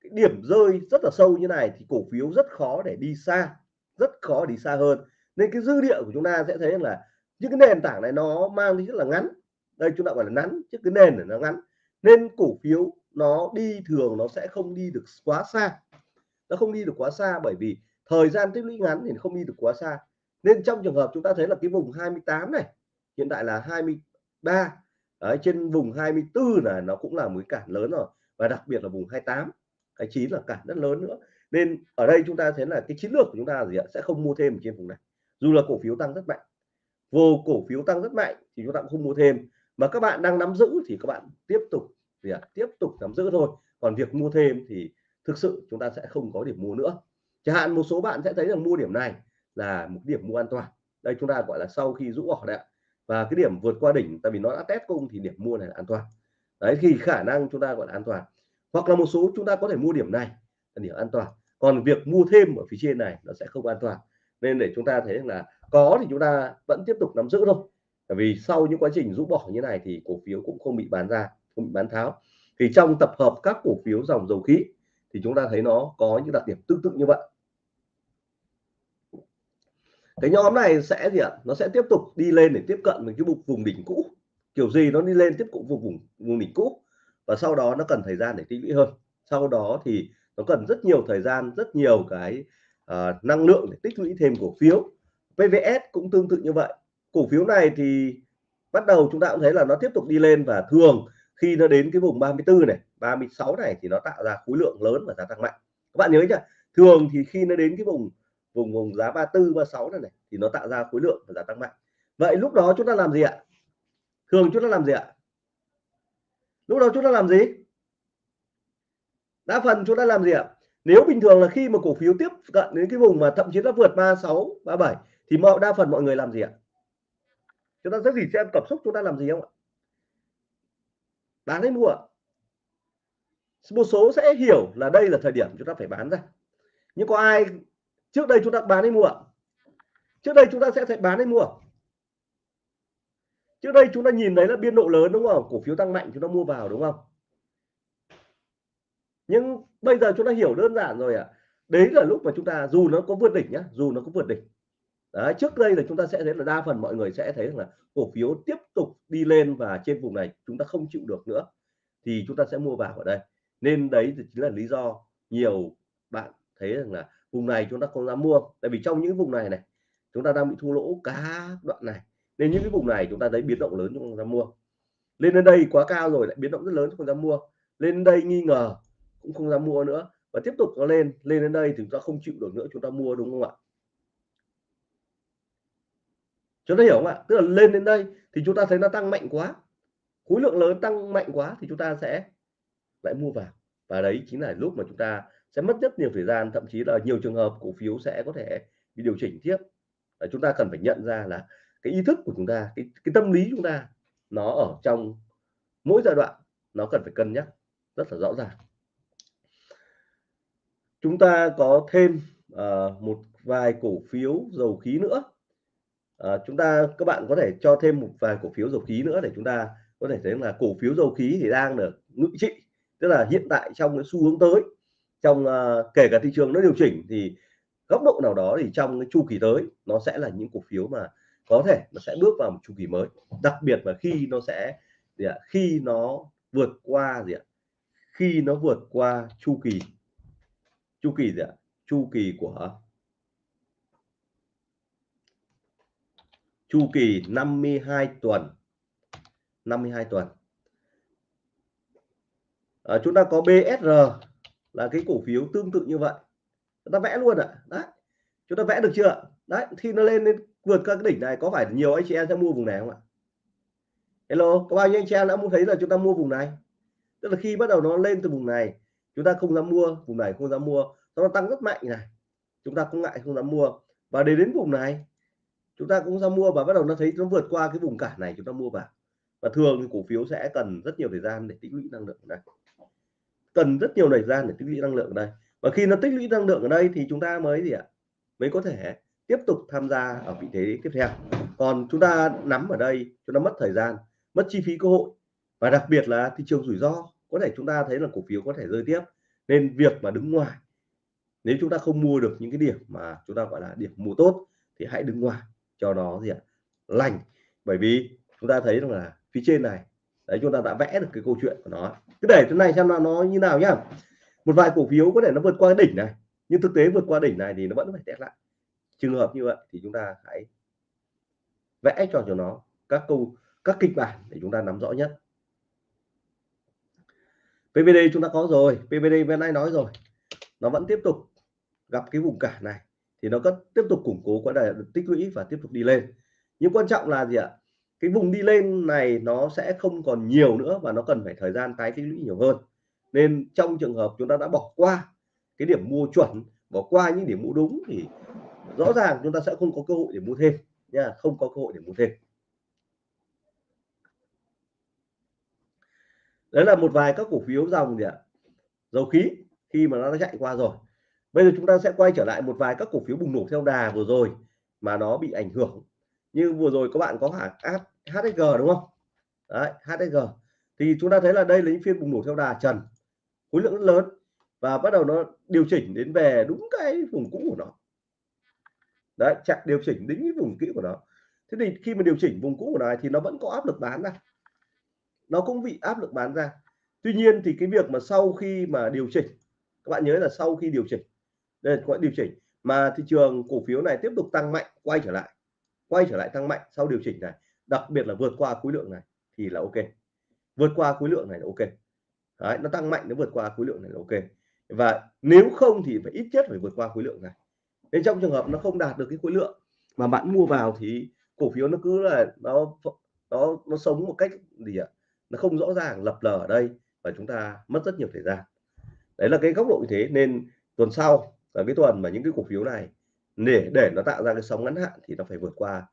cái điểm rơi rất là sâu như này thì cổ phiếu rất khó để đi xa rất khó đi xa hơn. Nên cái dư địa của chúng ta sẽ thấy là những cái nền tảng này nó mang đi rất là ngắn. Đây chúng ta gọi là ngắn chứ cái nền này nó ngắn. Nên cổ phiếu nó đi thường nó sẽ không đi được quá xa. Nó không đi được quá xa bởi vì thời gian tích lũy ngắn thì không đi được quá xa. Nên trong trường hợp chúng ta thấy là cái vùng 28 này hiện tại là 23 Đấy, trên vùng 24 là nó cũng là một cái cản lớn rồi và đặc biệt là vùng 28 cái chín là cản rất lớn nữa. Nên ở đây chúng ta thấy là cái chiến lược của chúng ta gì ạ? Sẽ không mua thêm trên vùng này. Dù là cổ phiếu tăng rất mạnh vô cổ phiếu tăng rất mạnh thì chúng ta cũng không mua thêm. Mà các bạn đang nắm giữ thì các bạn tiếp tục gì ạ? Tiếp tục nắm giữ thôi. Còn việc mua thêm thì thực sự chúng ta sẽ không có điểm mua nữa. Chẳng hạn một số bạn sẽ thấy rằng mua điểm này là một điểm mua an toàn. Đây chúng ta gọi là sau khi rũ bỏ đấy ạ và cái điểm vượt qua đỉnh, tại vì nó đã test cung thì điểm mua này là an toàn. Đấy, thì khả năng chúng ta gọi là an toàn. Hoặc là một số chúng ta có thể mua điểm này là điểm an toàn. Còn việc mua thêm ở phía trên này nó sẽ không an toàn. Nên để chúng ta thấy là có thì chúng ta vẫn tiếp tục nắm giữ thôi. Bởi vì sau những quá trình rũ bỏ như này thì cổ phiếu cũng không bị bán ra, không bị bán tháo. Thì trong tập hợp các cổ phiếu dòng dầu khí thì chúng ta thấy nó có những đặc điểm tương tự như vậy cái nhóm này sẽ gì ạ? Nó sẽ tiếp tục đi lên để tiếp cận với cái vùng vùng đỉnh cũ. Kiểu gì nó đi lên tiếp cận vùng vùng vùng đỉnh cũ. Và sau đó nó cần thời gian để tích lũy hơn. Sau đó thì nó cần rất nhiều thời gian rất nhiều cái uh, năng lượng để tích lũy thêm cổ phiếu. PVS cũng tương tự như vậy. Cổ phiếu này thì bắt đầu chúng ta cũng thấy là nó tiếp tục đi lên và thường khi nó đến cái vùng 34 này 36 này thì nó tạo ra khối lượng lớn và giá tăng mạnh. Các bạn nhớ chưa thường thì khi nó đến cái vùng vùng vùng giá 34 36 này này, thì nó tạo ra khối lượng và giá tăng mạnh. Vậy lúc đó chúng ta làm gì ạ? Thường chúng ta làm gì ạ? Lúc đó chúng ta làm gì? Đa phần chúng ta làm gì ạ? Nếu bình thường là khi mà cổ phiếu tiếp cận đến cái vùng mà thậm chí nó vượt 36 37 thì mọi, đa phần mọi người làm gì ạ? Chúng ta sẽ gì xem cảm xúc chúng ta làm gì không ạ? Bán hay mua một số sẽ hiểu là đây là thời điểm chúng ta phải bán ra. Nhưng có ai trước đây chúng ta bán hay mua? Trước đây chúng ta sẽ phải bán hay mua? Trước đây chúng ta nhìn thấy là biên độ lớn đúng không? Cổ phiếu tăng mạnh chúng ta mua vào đúng không? Nhưng bây giờ chúng ta hiểu đơn giản rồi ạ. À. đấy là lúc mà chúng ta dù nó có vượt đỉnh nhá dù nó có vượt đỉnh. Đấy, trước đây là chúng ta sẽ thấy là đa phần mọi người sẽ thấy là cổ phiếu tiếp tục đi lên và trên vùng này chúng ta không chịu được nữa thì chúng ta sẽ mua vào ở đây. Nên đấy thì chính là lý do nhiều bạn thấy rằng là vùng này chúng ta không dám mua tại vì trong những vùng này này chúng ta đang bị thua lỗ cả đoạn này nên những cái vùng này chúng ta thấy biến động lớn chúng ta mua lên đến đây quá cao rồi lại biến động rất lớn không dám mua lên đây nghi ngờ cũng không dám mua nữa và tiếp tục nó lên lên đến đây thì chúng ta không chịu được nữa chúng ta mua đúng không ạ chúng ta hiểu không ạ tức là lên đến đây thì chúng ta thấy nó tăng mạnh quá khối lượng lớn tăng mạnh quá thì chúng ta sẽ lại mua vào và đấy chính là lúc mà chúng ta sẽ mất rất nhiều thời gian thậm chí là nhiều trường hợp cổ phiếu sẽ có thể bị điều chỉnh tiếp. Và chúng ta cần phải nhận ra là cái ý thức của chúng ta cái, cái tâm lý chúng ta nó ở trong mỗi giai đoạn nó cần phải cân nhắc rất là rõ ràng. Chúng ta có thêm uh, một vài cổ phiếu dầu khí nữa. À, chúng ta các bạn có thể cho thêm một vài cổ phiếu dầu khí nữa để chúng ta có thể thấy là cổ phiếu dầu khí thì đang được ngự trị tức là hiện tại trong cái xu hướng tới trong uh, kể cả thị trường nó điều chỉnh thì góc độ nào đó thì trong cái chu kỳ tới nó sẽ là những cổ phiếu mà có thể nó sẽ bước vào một chu kỳ mới đặc biệt là khi nó sẽ gì ạ? khi nó vượt qua gì ạ? khi nó vượt qua chu kỳ chu kỳ gì ạ? chu kỳ của chu kỳ 52 tuần 52 tuần à, chúng ta có BSR là cái cổ phiếu tương tự như vậy. Chúng ta vẽ luôn ạ. À. đấy. Chúng ta vẽ được chưa đấy khi nó lên lên vượt các cái đỉnh này. Có phải nhiều anh chị em sẽ mua vùng này không ạ? Hello, có bao nhiêu anh chị em đã muốn thấy là chúng ta mua vùng này? Tức là khi bắt đầu nó lên từ vùng này, chúng ta không dám mua, vùng này không dám mua. Nó tăng rất mạnh này. Chúng ta cũng ngại không dám mua. Và để đến vùng này, chúng ta cũng ra mua và bắt đầu nó thấy nó vượt qua cái vùng cản này, chúng ta mua vào. Và thường thì cổ phiếu sẽ cần rất nhiều thời gian để tích lũy năng lượng này cần rất nhiều thời gian để tích lũy năng lượng ở đây. Và khi nó tích lũy năng lượng ở đây thì chúng ta mới gì ạ? Mới có thể tiếp tục tham gia ở vị thế tiếp theo. Còn chúng ta nắm ở đây, chúng ta mất thời gian, mất chi phí cơ hội. Và đặc biệt là thị trường rủi ro, có thể chúng ta thấy là cổ phiếu có thể rơi tiếp. Nên việc mà đứng ngoài, nếu chúng ta không mua được những cái điểm mà chúng ta gọi là điểm mua tốt thì hãy đứng ngoài, cho nó gì ạ? Lành. Bởi vì chúng ta thấy rằng là phía trên này đấy, chúng ta đã vẽ được cái câu chuyện của nó. Cứ để thế này xem là nó như nào nhá. Một vài cổ phiếu có thể nó vượt qua đỉnh này, nhưng thực tế vượt qua đỉnh này thì nó vẫn phải test lại. Trường hợp như vậy thì chúng ta hãy vẽ cho cho nó các câu, các kịch bản để chúng ta nắm rõ nhất. PVD chúng ta có rồi PVD bên nay nói rồi. Nó vẫn tiếp tục gặp cái vùng cản này, thì nó có tiếp tục củng cố quá đà tích lũy và tiếp tục đi lên. Nhưng quan trọng là gì ạ? Cái vùng đi lên này nó sẽ không còn nhiều nữa và nó cần phải thời gian tái tích lũy nhiều hơn. Nên trong trường hợp chúng ta đã bỏ qua cái điểm mua chuẩn, bỏ qua những điểm mua đúng thì rõ ràng chúng ta sẽ không có cơ hội để mua thêm nha, không có cơ hội để mua thêm. Đấy là một vài các cổ phiếu dòng gì ạ? Dầu khí, khi mà nó đã chạy qua rồi. Bây giờ chúng ta sẽ quay trở lại một vài các cổ phiếu bùng nổ theo đà vừa rồi mà nó bị ảnh hưởng như vừa rồi các bạn có hãng HSG đúng không? Đấy HSG thì chúng ta thấy là đây là những phiên bùng nổ theo đà trần, khối lượng rất lớn và bắt đầu nó điều chỉnh đến về đúng cái vùng cũ của nó. Đấy chặt điều chỉnh đến cái vùng kỹ của nó. Thế thì khi mà điều chỉnh vùng cũ của nó thì nó vẫn có áp lực bán ra. Nó cũng bị áp lực bán ra. Tuy nhiên thì cái việc mà sau khi mà điều chỉnh, các bạn nhớ là sau khi điều chỉnh, đây là điều chỉnh, mà thị trường cổ phiếu này tiếp tục tăng mạnh, quay trở lại quay trở lại tăng mạnh sau điều chỉnh này đặc biệt là vượt qua khối lượng này thì là ok. Vượt qua khối lượng này là ok. Đấy, nó tăng mạnh nó vượt qua khối lượng này là ok. Và nếu không thì phải ít nhất phải vượt qua khối lượng này. Nên trong trường hợp nó không đạt được cái khối lượng mà bạn mua vào thì cổ phiếu nó cứ là nó nó nó sống một cách gì ạ? Nó không rõ ràng lập lờ ở đây và chúng ta mất rất nhiều thời gian. Đấy là cái góc độ như thế nên tuần sau là cái tuần mà những cái cổ phiếu này để để nó tạo ra cái sóng ngắn hạn thì nó phải vượt qua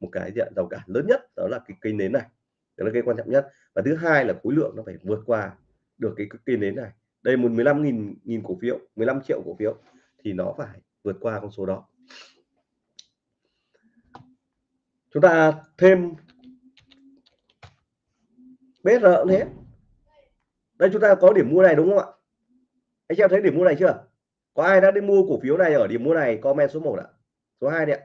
một cái diện rào cản lớn nhất, đó là cái cây nến này. Đó là cái quan trọng nhất. Và thứ hai là khối lượng nó phải vượt qua được cái cây nến này. Đây một 15 nghìn nghìn cổ phiếu 15 triệu cổ phiếu thì nó phải vượt qua con số đó. Chúng ta thêm BR cũng thế đây, chúng ta có điểm mua này đúng không ạ? Anh em thấy điểm mua này chưa? Có ai đã đi mua cổ phiếu này ở điểm mua này? Comment số 1 ạ. Số 2 đi ạ.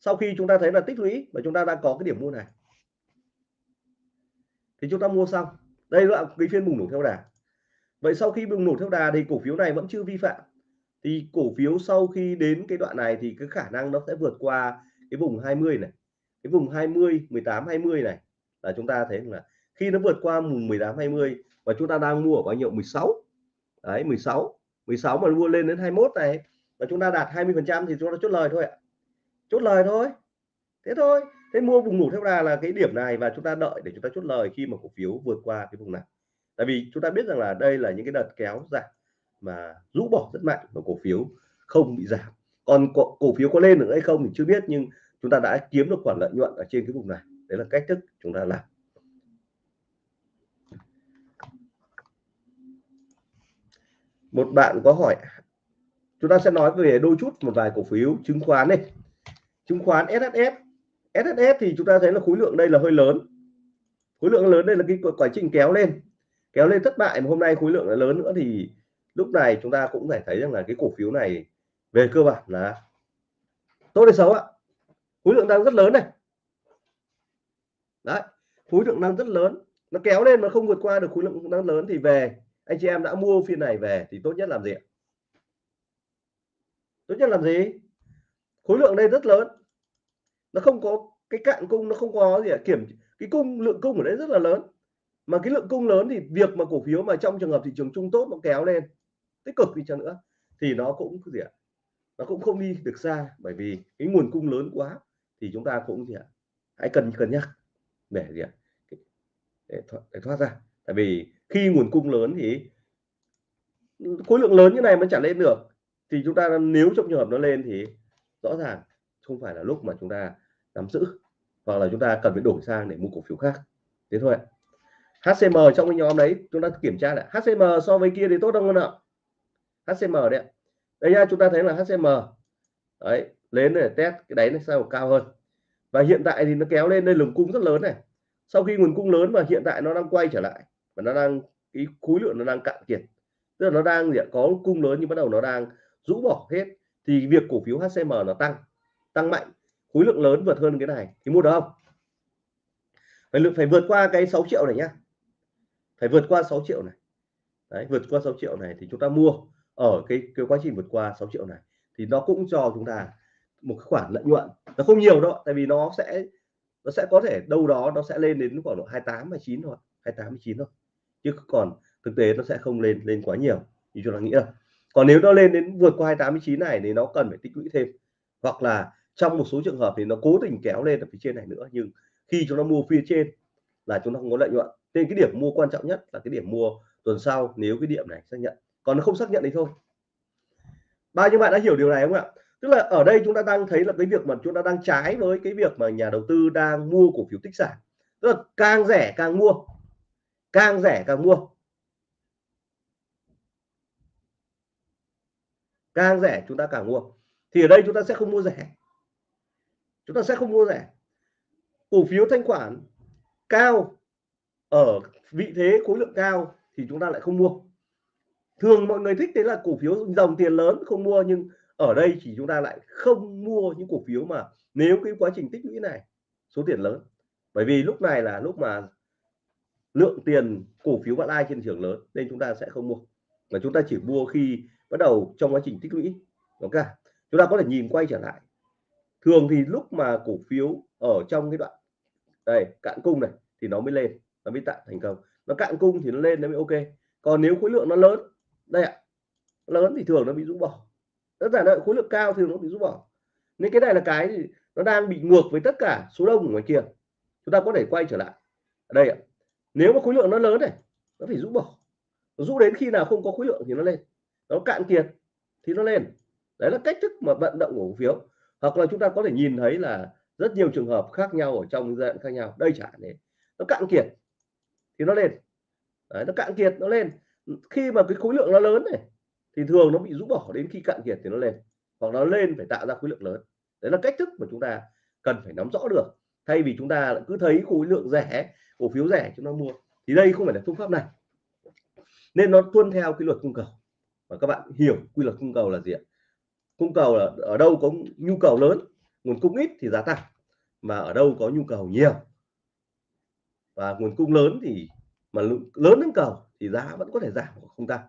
Sau khi chúng ta thấy là tích lũy và chúng ta đang có cái điểm mua này. Thì chúng ta mua xong. Đây là cái phiên bùng nổ theo đà. Vậy sau khi bùng nổ theo đà thì cổ phiếu này vẫn chưa vi phạm. Thì cổ phiếu sau khi đến cái đoạn này thì cái khả năng nó sẽ vượt qua cái vùng 20 này. Cái vùng 20 18 20 này là chúng ta thấy là khi nó vượt qua vùng 18 20 và chúng ta đang mua ở bao nhiêu? 16 đấy 16 16 mà mua lên đến 21 này và chúng ta đạt 20 phần trăm thì chúng ta chốt lời thôi ạ. Chốt lời thôi. Thế thôi. Thế mua vùng ngủ theo đà là cái điểm này và chúng ta đợi để chúng ta chốt lời khi mà cổ phiếu vượt qua cái vùng này. Tại vì chúng ta biết rằng là đây là những cái đợt kéo giảm mà rũ bỏ rất mạnh và cổ phiếu không bị giảm. Còn cổ, cổ phiếu có lên được hay không thì chưa biết nhưng chúng ta đã kiếm được khoản lợi nhuận ở trên cái vùng này. Đấy là cách thức chúng ta làm. Một bạn có hỏi, chúng ta sẽ nói về đôi chút một vài cổ phiếu chứng khoán này. Chứng khoán SSF SSF thì chúng ta thấy là khối lượng đây là hơi lớn. Khối lượng lớn đây là cái quá trình kéo lên. Kéo lên thất bại, mà hôm nay khối lượng là lớn nữa thì lúc này chúng ta cũng phải thấy rằng là cái cổ phiếu này về cơ bản là tốt hay xấu ạ. Khối lượng đang rất lớn này. Đấy, khối lượng đang rất lớn. Nó kéo lên mà không vượt qua được khối lượng đang lớn thì về anh chị em đã mua phiên này về thì tốt nhất làm gì tốt nhất làm gì? Khối lượng đây rất lớn. Nó không có cái cạn cung nó không có gì kiểm cái cung lượng cung ở đây rất là lớn. Mà cái lượng cung lớn thì việc mà cổ phiếu mà trong trường hợp thị trường chung tốt nó kéo lên tích cực đi chăng nữa thì nó cũng gì ạ? Nó cũng không đi được xa bởi vì cái nguồn cung lớn quá thì chúng ta cũng gì ạ? Hãy cần cân nhắc để gì ạ? Để, thoát, để thoát ra. Tại vì khi nguồn cung lớn thì khối lượng lớn như này mới trả lên được. Thì chúng ta nếu trong trường hợp nó lên thì rõ ràng không phải là lúc mà chúng ta nắm giữ, hoặc là chúng ta cần phải đổi sang để mua cổ phiếu khác. Thế thôi HCM trong cái nhóm đấy, chúng ta kiểm tra lại. HCM so với kia thì tốt hơn ạ? HCM đấy đây nha, chúng ta thấy là HCM đấy, lên để test cái đáy này sao cao hơn. Và hiện tại thì nó kéo lên đây lượng cung rất lớn này. Sau khi nguồn cung lớn và hiện tại nó đang quay trở lại và nó đang, cái khối lượng nó đang cạn kiệt. Tức là nó đang có cung lớn nhưng bắt đầu nó đang rũ bỏ hết. Thì việc cổ phiếu HCM nó tăng tăng mạnh, khối lượng lớn vượt hơn cái này. Thì mua được không? Phải lượng phải vượt qua cái 6 triệu này nhá. Phải vượt qua 6 triệu này. Đấy, vượt qua 6 triệu này thì chúng ta mua ở cái cái quá trình vượt qua 6 triệu này. Thì nó cũng cho chúng ta một khoản lợi nhuận. Nó không nhiều đâu tại vì nó sẽ nó sẽ có thể đâu đó nó sẽ lên đến khoảng độ 28 29 thôi 28 29 thôi chứ còn thực tế nó sẽ không lên lên quá nhiều, như chúng ta nghĩ đâu. Còn nếu nó lên đến vượt qua 289 này thì nó cần phải tích lũy thêm. Hoặc là trong một số trường hợp thì nó cố tình kéo lên ở phía trên này nữa, nhưng khi chúng ta mua phía trên là chúng ta không có lợi nhuận. Nên cái điểm mua quan trọng nhất là cái điểm mua tuần sau, nếu cái điểm này xác nhận. Còn nó không xác nhận thì thôi. Bao nhiêu bạn đã hiểu điều này không ạ? Tức là ở đây chúng ta đang thấy là cái việc mà chúng ta đang trái với cái việc mà nhà đầu tư đang mua cổ phiếu tích sản. Tức là càng rẻ càng mua càng rẻ càng mua. Càng rẻ chúng ta càng mua. Thì ở đây chúng ta sẽ không mua rẻ. Chúng ta sẽ không mua rẻ. Cổ phiếu thanh khoản cao ở vị thế khối lượng cao thì chúng ta lại không mua. Thường mọi người thích đấy là cổ phiếu dòng tiền lớn không mua, nhưng ở đây chỉ chúng ta lại không mua những cổ phiếu mà nếu cái quá trình tích lũy này, số tiền lớn. Bởi vì lúc này là lúc mà lượng tiền cổ phiếu bạn lai trên thị trường lớn nên chúng ta sẽ không mua. Mà chúng ta chỉ mua khi bắt đầu trong quá trình tích lũy. Ok, chúng ta có thể nhìn quay trở lại. Thường thì lúc mà cổ phiếu ở trong cái đoạn, đây, cạn cung này, thì nó mới lên, nó mới tạo thành công. Nó cạn cung thì nó lên nó mới ok. Còn nếu khối lượng nó lớn, đây ạ lớn thì thường nó bị rũ bỏ. Tất cả là khối lượng cao thì nó bị rũ bỏ. Nên cái này là cái nó đang bị ngược với tất cả số đông ở ngoài kia. Chúng ta có thể quay trở lại. Ở đây ạ nếu mà khối lượng nó lớn này nó phải rũ bỏ. Rũ đến khi nào không có khối lượng thì nó lên. Nó cạn kiệt thì nó lên. Đấy là cách thức mà vận động của cổ phiếu. Hoặc là chúng ta có thể nhìn thấy là rất nhiều trường hợp khác nhau ở trong giai đoạn khác nhau. Đây chẳng hạn nó cạn kiệt thì nó lên. Đấy, nó cạn kiệt nó lên. Khi mà cái khối lượng nó lớn này thì thường nó bị rũ bỏ đến khi cạn kiệt thì nó lên. Hoặc nó lên phải tạo ra khối lượng lớn. Đấy là cách thức mà chúng ta cần phải nắm rõ được. Thay vì chúng ta cứ thấy khối lượng rẻ cổ phiếu rẻ chúng ta mua. Thì đây không phải là phương pháp này. Nên nó tuân theo quy luật cung cầu. Và các bạn hiểu quy luật cung cầu là gì ạ? Cung cầu là ở đâu có nhu cầu lớn, nguồn cung ít thì giá tăng, mà ở đâu có nhu cầu nhiều. Và nguồn cung lớn thì, mà lớn hơn cầu thì giá vẫn có thể giảm không tăng.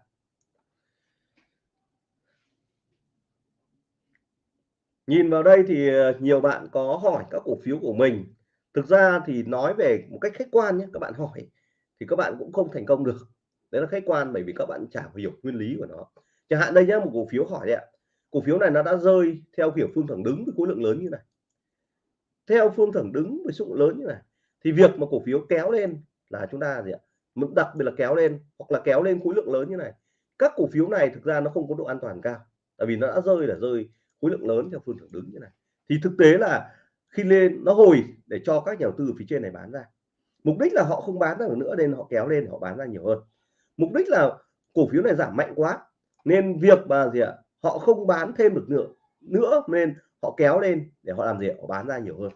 Nhìn vào đây thì ờ, nhiều bạn có hỏi các cổ phiếu của mình thực ra thì nói về một cách khách quan nhé, các bạn hỏi thì các bạn cũng không thành công được. Đấy là khách quan bởi vì các bạn chả hiểu nguyên lý của nó. Chẳng hạn đây nhé một cổ phiếu hỏi đấy ạ. Cổ phiếu này nó đã rơi theo kiểu phương thẳng đứng với khối lượng lớn như này. Theo phương thẳng đứng với số lượng lớn như này, thì việc mà cổ phiếu kéo lên là chúng ta gì ạ? Đặc biệt là kéo lên hoặc là kéo lên khối lượng lớn như này. Các cổ phiếu này thực ra nó không có độ an toàn cao, tại vì nó đã rơi là rơi khối lượng lớn theo phương thẳng đứng như này. Thì thực tế là khi lên, nó hồi để cho các nhà đầu tư phía trên này bán ra. Mục đích là họ không bán ra nữa nên họ kéo lên, họ bán ra nhiều hơn. Mục đích là cổ phiếu này giảm mạnh quá, nên việc mà gì ạ, họ không bán thêm được nữa nữa nên họ kéo lên để họ làm gì họ bán ra nhiều hơn.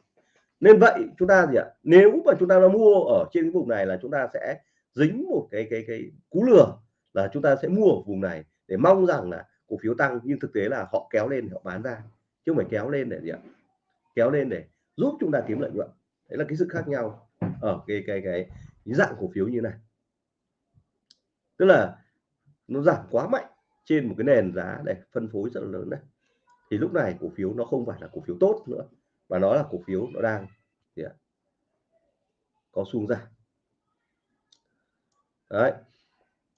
Nên vậy chúng ta gì ạ, nếu mà chúng ta đã mua ở trên cái vùng này là chúng ta sẽ dính một cái cái cái cú lừa là chúng ta sẽ mua ở vùng này để mong rằng là cổ phiếu tăng, nhưng thực tế là họ kéo lên, họ bán ra, chứ không phải kéo lên để gì ạ kéo lên để giúp chúng ta kiếm lợi nhuận. Đấy là cái sự khác nhau ở cái cái cái, cái dạng cổ phiếu như này. Tức là nó giảm quá mạnh trên một cái nền giá để phân phối rất là lớn này. Thì lúc này cổ phiếu nó không phải là cổ phiếu tốt nữa mà nó là cổ phiếu nó đang gì ạ? có xu ra đấy.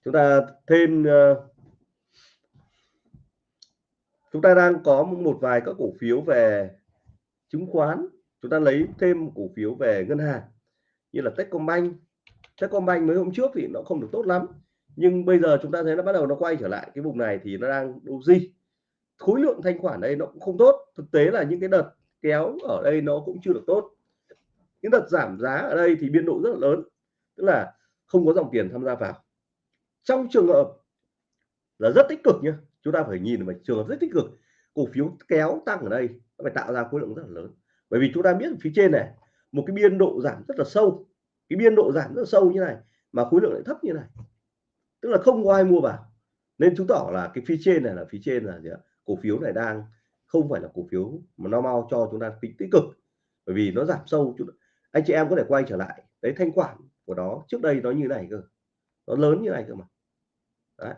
Chúng ta thêm uh, chúng ta đang có một vài các cổ phiếu về chứng khoán, chúng ta lấy thêm cổ phiếu về ngân hàng, như là Techcombank. Techcombank mấy hôm trước thì nó không được tốt lắm, nhưng bây giờ chúng ta thấy nó bắt đầu nó quay trở lại cái vùng này thì nó đang doji khối lượng thanh khoản đây nó cũng không tốt, thực tế là những cái đợt kéo ở đây nó cũng chưa được tốt. Những đợt giảm giá ở đây thì biên độ rất là lớn, tức là không có dòng tiền tham gia vào. Trong trường hợp là rất tích cực nhé chúng ta phải nhìn vào trường hợp rất tích cực, cổ phiếu kéo tăng ở đây nó phải tạo ra khối lượng rất là lớn. Bởi vì chúng ta biết phía trên này, một cái biên độ giảm rất là sâu. Cái biên độ giảm rất là sâu như này, mà khối lượng lại thấp như này. Tức là không có ai mua vào. Nên chứng tỏ là cái phía trên này là phía trên là gì ạ? cổ phiếu này đang không phải là cổ phiếu mà nó mau cho chúng ta tính tích cực. Bởi vì nó giảm sâu anh chị em có thể quay trở lại đấy thanh khoản của nó. Trước đây nó như này cơ. Nó lớn như này cơ mà. Đấy.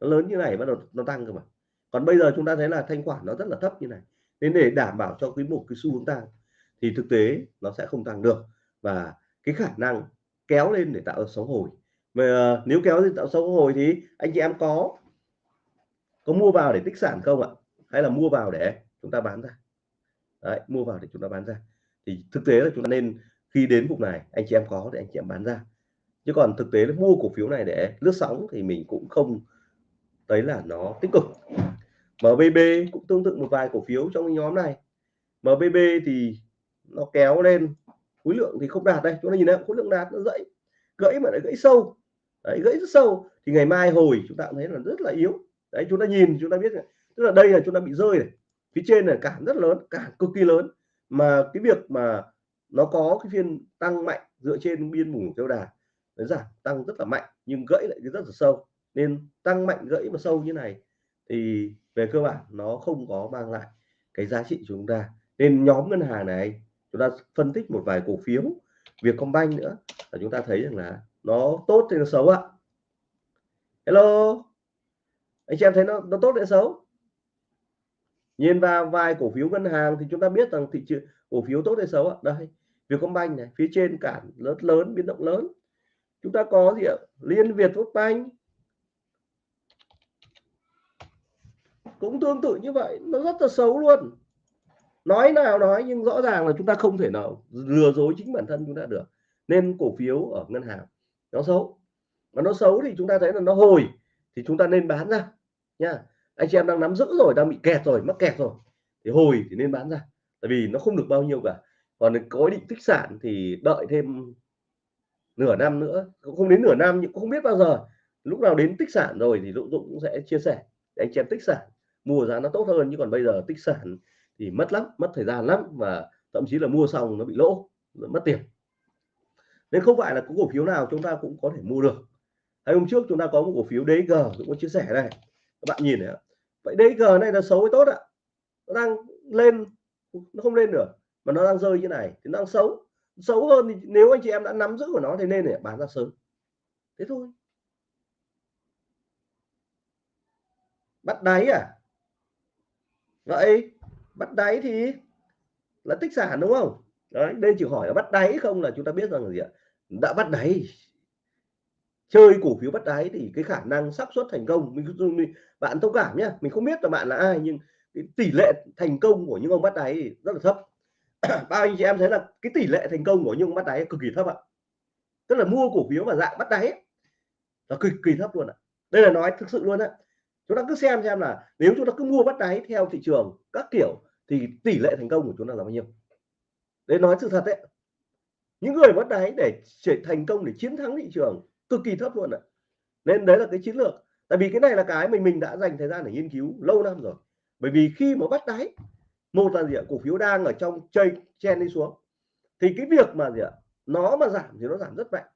nó lớn như này bắt đầu nó tăng cơ mà. Còn bây giờ chúng ta thấy là thanh khoản nó rất là thấp như này nên để đảm bảo cho quý một cái xu hướng tăng thì thực tế nó sẽ không tăng được. Và cái khả năng kéo lên để tạo ra sóng hồi. Mà ờ, nếu kéo lên tạo sóng hồi thì anh chị em có có mua vào để tích sản không ạ? Hay là mua vào để chúng ta bán ra? Đấy, mua vào để chúng ta bán ra. Thì thực tế là chúng ta nên khi đến vùng này anh chị em có thì anh chị em bán ra. Chứ còn thực tế là mua cổ phiếu này để lướt sóng thì mình cũng không thấy là nó tích cực. MBB cũng tương tự một vài cổ phiếu trong nhóm này. MBB thì nó kéo lên khối lượng thì không đạt đây chúng ta nhìn thấy khối lượng đạt nó dậy gãy mà lại gãy sâu. Đấy, gãy rất sâu. Thì ngày mai hồi chúng ta cũng thấy là rất là yếu. Đấy chúng ta nhìn chúng ta biết tức là đây là chúng ta bị rơi này. Phía trên là cản rất lớn cản cực kỳ lớn. Mà cái việc mà nó có cái phiên tăng mạnh dựa trên biên vùng theo đà nó giảm tăng rất là mạnh nhưng gãy lại rất là sâu. Nên tăng mạnh gãy mà sâu như này thì về cơ bản, nó không có mang lại cái giá trị cho chúng ta. Nên nhóm ngân hàng này, chúng ta phân tích một vài cổ phiếu, Vietcombank nữa, là chúng ta thấy rằng là nó tốt hay nó xấu ạ? Hello? Anh chị em thấy nó nó tốt hay xấu? Nhìn vào vài cổ phiếu ngân hàng thì chúng ta biết rằng thị trường, cổ phiếu tốt hay xấu ạ? Đây, Vietcombank này, phía trên cản lớn lớn, biến động lớn. Chúng ta có gì ạ? Liên Việt Banh cũng tương tự như vậy, nó rất là xấu luôn. Nói nào nói, nhưng rõ ràng là chúng ta không thể nào lừa dối chính bản thân chúng ta được. Nên cổ phiếu ở ngân hàng, nó xấu. Mà nó xấu thì chúng ta thấy là nó hồi, thì chúng ta nên bán ra, nha. Anh chị em đang nắm giữ rồi, đang bị kẹt rồi, mắc kẹt rồi, thì hồi thì nên bán ra. Tại vì nó không được bao nhiêu cả. Còn có định tích sản thì đợi thêm nửa năm nữa, cũng không đến nửa năm nhưng cũng không biết bao giờ. Lúc nào đến tích sản rồi thì Dũng Dũng cũng sẽ chia sẻ để anh chị em tích sản mua giá nó tốt hơn, chứ còn bây giờ tích sản thì mất lắm, mất thời gian lắm và thậm chí là mua xong nó bị lỗ, mất tiền. Nên không phải là có cổ phiếu nào chúng ta cũng có thể mua được. Hay hôm trước chúng ta có một cổ phiếu DG cũng có chia sẻ này. Các bạn nhìn này vậy DG này là xấu hay tốt ạ? Nó đang lên, nó không lên được, mà nó đang rơi như này thì nó đang xấu. Xấu hơn thì nếu anh chị em đã nắm giữ của nó thì nên để bán ra sớm. Thế thôi. Bắt đáy à? Vậy bắt đáy thì là tích sản đúng không? Đấy đây chỉ hỏi là bắt đáy không là chúng ta biết rằng là gì ạ? Đã bắt đáy. Chơi cổ phiếu bắt đáy thì cái khả năng xác suất thành công mình, mình bạn thông cảm nhé mình không biết là bạn là ai nhưng cái tỷ lệ thành công của những ông bắt đáy rất là thấp. Bao anh chị em thấy là cái tỷ lệ thành công của những ông bắt đáy cực kỳ thấp ạ. Tức là mua cổ phiếu mà dạng bắt đáy là cực kỳ thấp luôn ạ. Đây là nói thực sự luôn ạ chúng ta cứ xem xem là nếu chúng ta cứ mua bắt đáy theo thị trường các kiểu thì tỷ lệ thành công của chúng ta là bao nhiêu. Để nói sự thật đấy những người bắt đáy để thành công để chiến thắng thị trường cực kỳ thấp luôn ạ. Nên đấy là cái chiến lược. Tại vì cái này là cái mình mình đã dành thời gian để nghiên cứu lâu năm rồi. Bởi vì khi mà bắt đáy, một là gì ạ, cổ phiếu đang ở trong chơi chen đi xuống. Thì cái việc mà gì ạ, nó mà giảm thì nó giảm rất mạnh.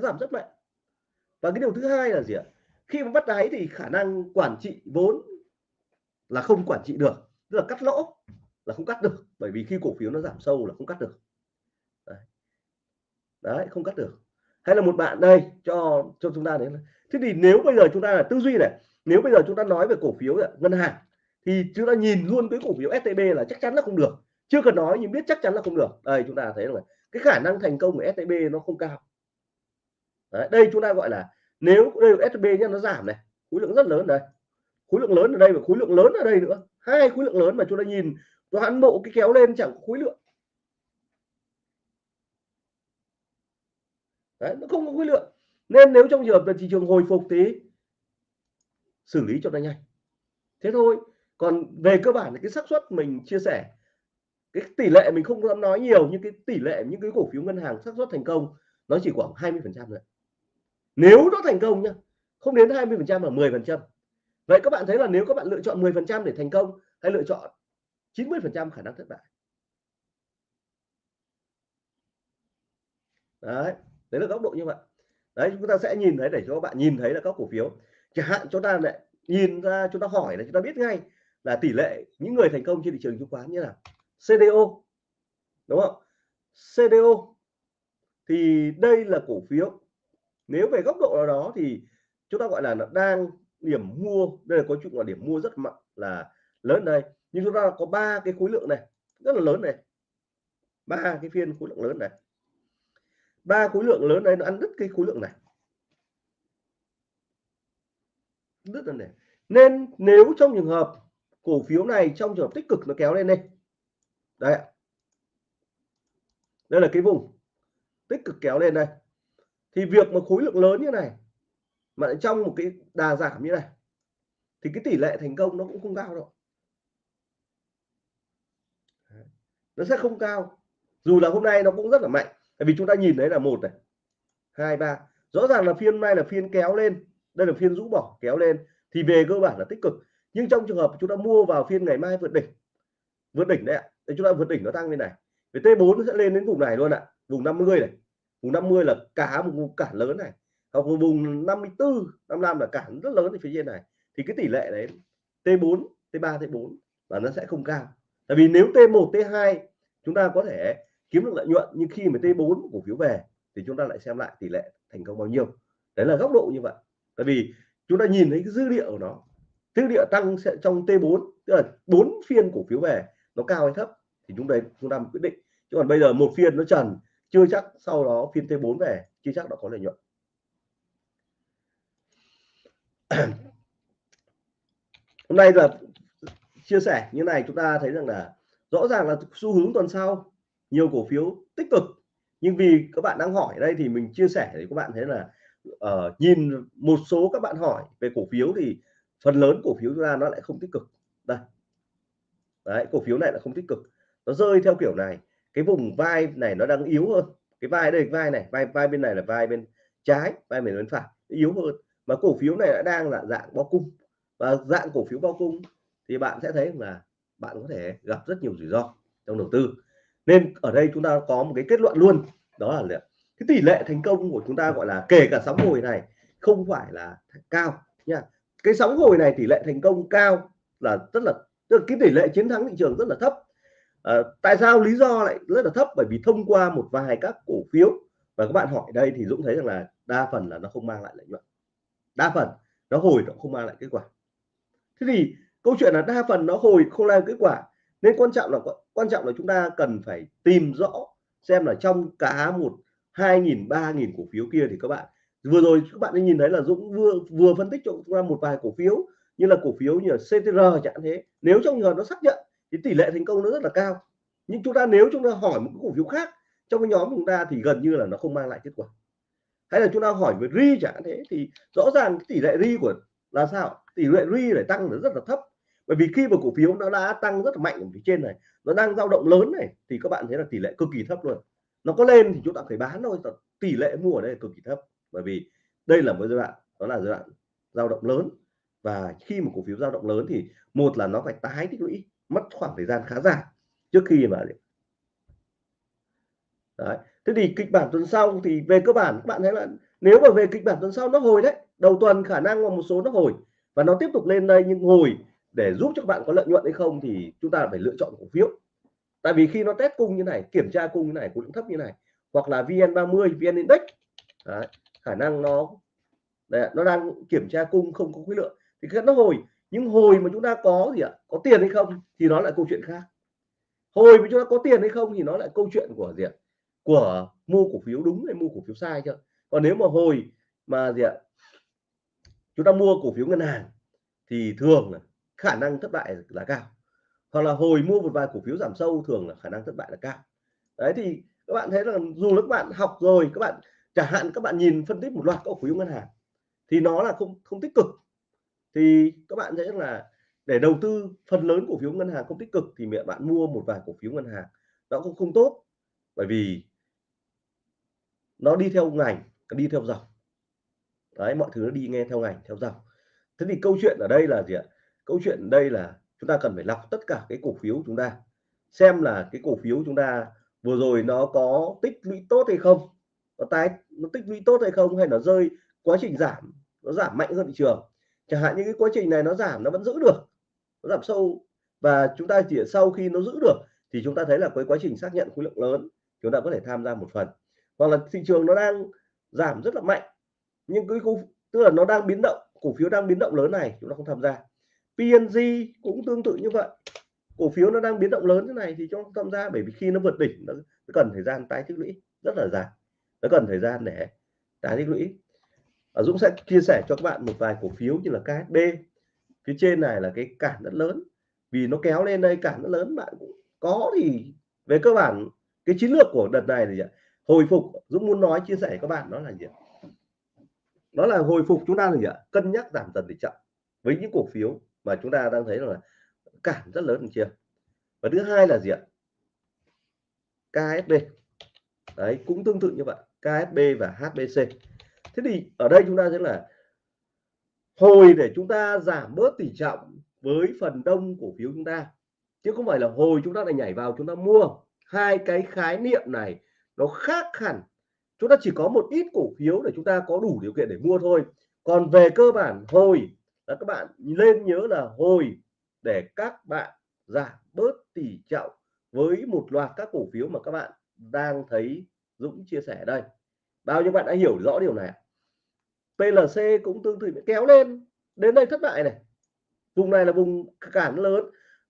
Nó giảm rất mạnh. Và cái điều thứ hai là gì ạ? Khi mà bắt đáy thì khả năng quản trị vốn là không quản trị được. Tức là cắt lỗ là không cắt được. Bởi vì khi cổ phiếu nó giảm sâu là không cắt được. Đấy, đấy không cắt được. Hay là một bạn đây cho cho chúng ta đấy thế thì nếu bây giờ chúng ta là tư duy này nếu bây giờ chúng ta nói về cổ phiếu ngân hàng thì chúng ta nhìn luôn cái cổ phiếu STB là chắc chắn là không được. Chưa cần nói nhưng biết chắc chắn là không được. Đây chúng ta thấy là cái khả năng thành công của STB nó không cao. Đấy, đây chúng ta gọi là nếu đây là SB nhá nó giảm này khối lượng rất lớn đây khối lượng lớn ở đây và khối lượng lớn ở đây nữa. Hai khối lượng lớn mà chúng ta nhìn toàn bộ cái kéo lên chẳng có khối lượng. Đấy, nó không có khối lượng. Nên nếu trong trường hợp là thị trường hồi phục thì xử lý cho nó nhanh. Thế thôi. Còn về cơ bản là cái xác suất mình chia sẻ cái tỷ lệ mình không dám nói nhiều nhưng cái tỷ lệ những cái cổ phiếu ngân hàng xác suất thành công nó chỉ khoảng 20 phần trăm thôi nếu nó thành công nhá, không đến 20 phần trăm mà 10 phần trăm. Vậy các bạn thấy là nếu các bạn lựa chọn 10 phần trăm để thành công hay lựa chọn 90 phần trăm khả năng thất bại. Đấy đấy là góc độ như vậy. Đấy, chúng ta sẽ nhìn thấy để cho các bạn nhìn thấy là các cổ phiếu. Chẳng hạn chúng ta lại nhìn ra, chúng ta hỏi là chúng ta biết ngay là tỷ lệ những người thành công trên thị trường chứng khoán như là CDO đúng không? CDO thì đây là cổ phiếu nếu về góc độ nào đó thì chúng ta gọi là nó đang điểm mua, đây là có chung là điểm mua rất mạnh là lớn đây. Nhưng chúng ta có ba cái khối lượng này, rất là lớn này. Ba cái phiên khối lượng lớn này. Ba khối lượng lớn đây nó ăn đứt cái khối lượng này. Đứt lần này. Nên nếu trong trường hợp cổ phiếu này trong trường hợp tích cực nó kéo lên đây đây đây là cái vùng tích cực kéo lên đây thì việc mà khối lượng lớn như này, mà trong một cái đà giảm như này, thì cái tỷ lệ thành công nó cũng không cao đâu. Nó sẽ không cao. Dù là hôm nay nó cũng rất là mạnh. Tại vì chúng ta nhìn thấy là một này, hai, ba. Rõ ràng là phiên nay là phiên kéo lên. Đây là phiên rũ bỏ, kéo lên. Thì về cơ bản là tích cực. Nhưng trong trường hợp chúng ta mua vào phiên ngày mai vượt đỉnh vượt đỉnh đấy ạ. Để chúng ta vượt đỉnh nó tăng lên này. Về T4 sẽ lên đến vùng này luôn ạ. Vùng 50 này vùng 50 là cả một vùng cản lớn này. Hoặc một vùng 54 55 là cản rất lớn ở phía trên này. Thì cái tỷ lệ đấy T4 T3 T4 là nó sẽ không cao. Tại vì nếu T1 T2 chúng ta có thể kiếm được lợi nhuận, nhưng khi mà T4 cổ phiếu về, thì chúng ta lại xem lại tỷ lệ thành công bao nhiêu. Đấy là góc độ như vậy. Tại vì chúng ta nhìn thấy cái dữ liệu của nó. Dữ liệu tăng sẽ trong T4 tức là bốn phiên cổ phiếu về, nó cao hay thấp, thì chúng ta chúng ta quyết định. Chứ còn bây giờ một phiên nó trần chưa chắc sau đó phiên T4 về chưa chắc đã có lợi nhuận. Hôm nay là chia sẻ như này chúng ta thấy rằng là rõ ràng là xu hướng tuần sau nhiều cổ phiếu tích cực. Nhưng vì các bạn đang hỏi đây thì mình chia sẻ để các bạn thấy là uh, nhìn một số các bạn hỏi về cổ phiếu thì phần lớn cổ phiếu chúng ta nó lại không tích cực. Đây. Đấy cổ phiếu này là không tích cực. Nó rơi theo kiểu này cái vùng vai này nó đang yếu hơn. Cái vai đây, vai này, vai vai bên này là vai bên trái, vai bên bên phải yếu hơn. Mà cổ phiếu này đã đang là dạng bao cung. Và dạng cổ phiếu bao cung thì bạn sẽ thấy là bạn có thể gặp rất nhiều rủi ro trong đầu tư. Nên ở đây chúng ta có một cái kết luận luôn, đó là cái tỷ lệ thành công của chúng ta gọi là kể cả sóng hồi này không phải là cao nha. Cái sóng hồi này tỷ lệ thành công cao là rất là, tức là cái tỷ lệ chiến thắng thị trường rất là thấp à, tại sao lý do lại rất là thấp? Bởi vì thông qua một vài các cổ phiếu và các bạn hỏi đây thì Dũng thấy rằng là đa phần là nó không mang lại lợi nhuận. Đa phần nó hồi nó không mang lại kết quả. Thế thì câu chuyện là đa phần nó hồi không mang kết quả nên quan trọng là quan trọng là chúng ta cần phải tìm rõ xem là trong cả một hai nghìn ba nghìn cổ phiếu kia thì các bạn vừa rồi các bạn nhìn thấy là Dũng vừa vừa phân tích cho chúng ta một vài cổ phiếu như là cổ phiếu như là CTR chẳng thế. Nếu trong trường nó xác nhận thì tỷ lệ thành công nó rất là cao. Nhưng chúng ta nếu chúng ta hỏi một cái cổ phiếu khác, trong cái nhóm chúng ta thì gần như là nó không mang lại kết quả. Hay là chúng ta hỏi về ri chẳng thế, thì rõ ràng cái tỷ lệ ri của là sao? Tỷ lệ ri lại tăng nó rất là thấp. Bởi vì khi mà cổ phiếu nó đã tăng rất là mạnh ở phía trên này, nó đang dao động lớn này, thì các bạn thấy là tỷ lệ cực kỳ thấp luôn. Nó có lên thì chúng ta phải bán thôi tỷ lệ mua ở đây cực kỳ thấp. Bởi vì đây là một giai đoạn, đó là giai đoạn dao động lớn. Và khi mà cổ phiếu dao động lớn thì, một là nó phải tái tích lũy mất khoảng thời gian khá dài trước khi mà đấy thế thì kịch bản tuần sau thì về cơ bản các bạn thấy là nếu mà về kịch bản tuần sau nó hồi đấy đầu tuần khả năng là một số nó hồi và nó tiếp tục lên đây nhưng hồi để giúp cho các bạn có lợi nhuận hay không thì chúng ta phải lựa chọn cổ phiếu. Tại vì khi nó test cung như này kiểm tra cung như này cũng thấp như này hoặc là VN30 VN Index đấy, khả năng nó đấy, nó đang kiểm tra cung không có khối lượng thì nó hồi nhưng hồi mà chúng ta có gì ạ? Có tiền hay không thì nó lại câu chuyện khác. Hồi mà chúng ta có tiền hay không thì nó lại câu chuyện của gì ạ? Của mua cổ phiếu đúng hay mua cổ phiếu sai chưa? Còn nếu mà hồi mà gì ạ? Chúng ta mua cổ phiếu ngân hàng thì thường là khả năng thất bại là cao. Hoặc là hồi mua một vài cổ phiếu giảm sâu thường là khả năng thất bại là cao. Đấy, thì các bạn thấy là dù là các bạn học rồi, các bạn, chẳng hạn các bạn nhìn phân tích một loạt cổ phiếu ngân hàng thì nó là không không tích cực thì các bạn thấy là để đầu tư phần lớn cổ phiếu ngân hàng không tích cực thì mẹ bạn mua một vài cổ phiếu ngân hàng. Nó cũng không tốt bởi vì nó đi theo ngành đi theo dòng. Đấy, mọi thứ nó đi nghe theo ngành, theo dòng. Thế thì câu chuyện ở đây là gì ạ? Câu chuyện ở đây là chúng ta cần phải lọc tất cả cái cổ phiếu chúng ta, xem là cái cổ phiếu chúng ta vừa rồi nó có tích lũy tốt hay không, nó tái, nó tích lũy tốt hay không, hay nó rơi, quá trình giảm, nó giảm mạnh hơn thị trường chẳng hạn như cái quá trình này nó giảm nó vẫn giữ được nó giảm sâu. Và chúng ta chỉ sau khi nó giữ được thì chúng ta thấy là với quá trình xác nhận khối lượng lớn chúng ta có thể tham gia một phần. Hoặc là thị trường nó đang giảm rất là mạnh nhưng cái khu tức là nó đang biến động cổ phiếu đang biến động lớn này chúng ta không tham gia. PNG cũng tương tự như vậy. Cổ phiếu nó đang biến động lớn thế này thì chúng ta tham gia bởi vì khi nó vượt đỉnh nó, cần thời gian tái tích lũy rất là dài. Nó cần thời gian để tái tích lũy. Dũng sẽ chia sẻ cho các bạn một vài cổ phiếu như là KSB phía trên này là cái cản rất lớn. Vì nó kéo lên đây, cản rất lớn, bạn cũng có thì về cơ bản, cái chiến lược của đợt này thì hồi phục, Dũng muốn nói, chia sẻ các bạn đó là gì đó là hồi phục chúng ta là gì ạ? cân nhắc giảm dần thì chậm. Với những cổ phiếu mà chúng ta đang thấy là cản rất lớn chưa? Và thứ hai là gì ạ? KSB đấy, cũng tương tự như vậy. KSB và HBC thế thì ở đây chúng ta sẽ là hồi để chúng ta giảm bớt tỷ trọng với phần đông cổ phiếu chúng ta. Chứ không phải là hồi chúng ta lại nhảy vào chúng ta mua. Hai cái khái niệm này nó khác hẳn. Chúng ta chỉ có một ít cổ phiếu để chúng ta có đủ điều kiện để mua thôi. Còn về cơ bản, hồi, là các bạn lên nhớ là hồi để các bạn giảm bớt tỷ trọng với một loạt các cổ phiếu mà các bạn đang thấy Dũng chia sẻ đây bao nhiêu bạn đã hiểu rõ điều này PLC cũng tương tự kéo lên, đến đây thất bại này. Vùng này là vùng cản lớn.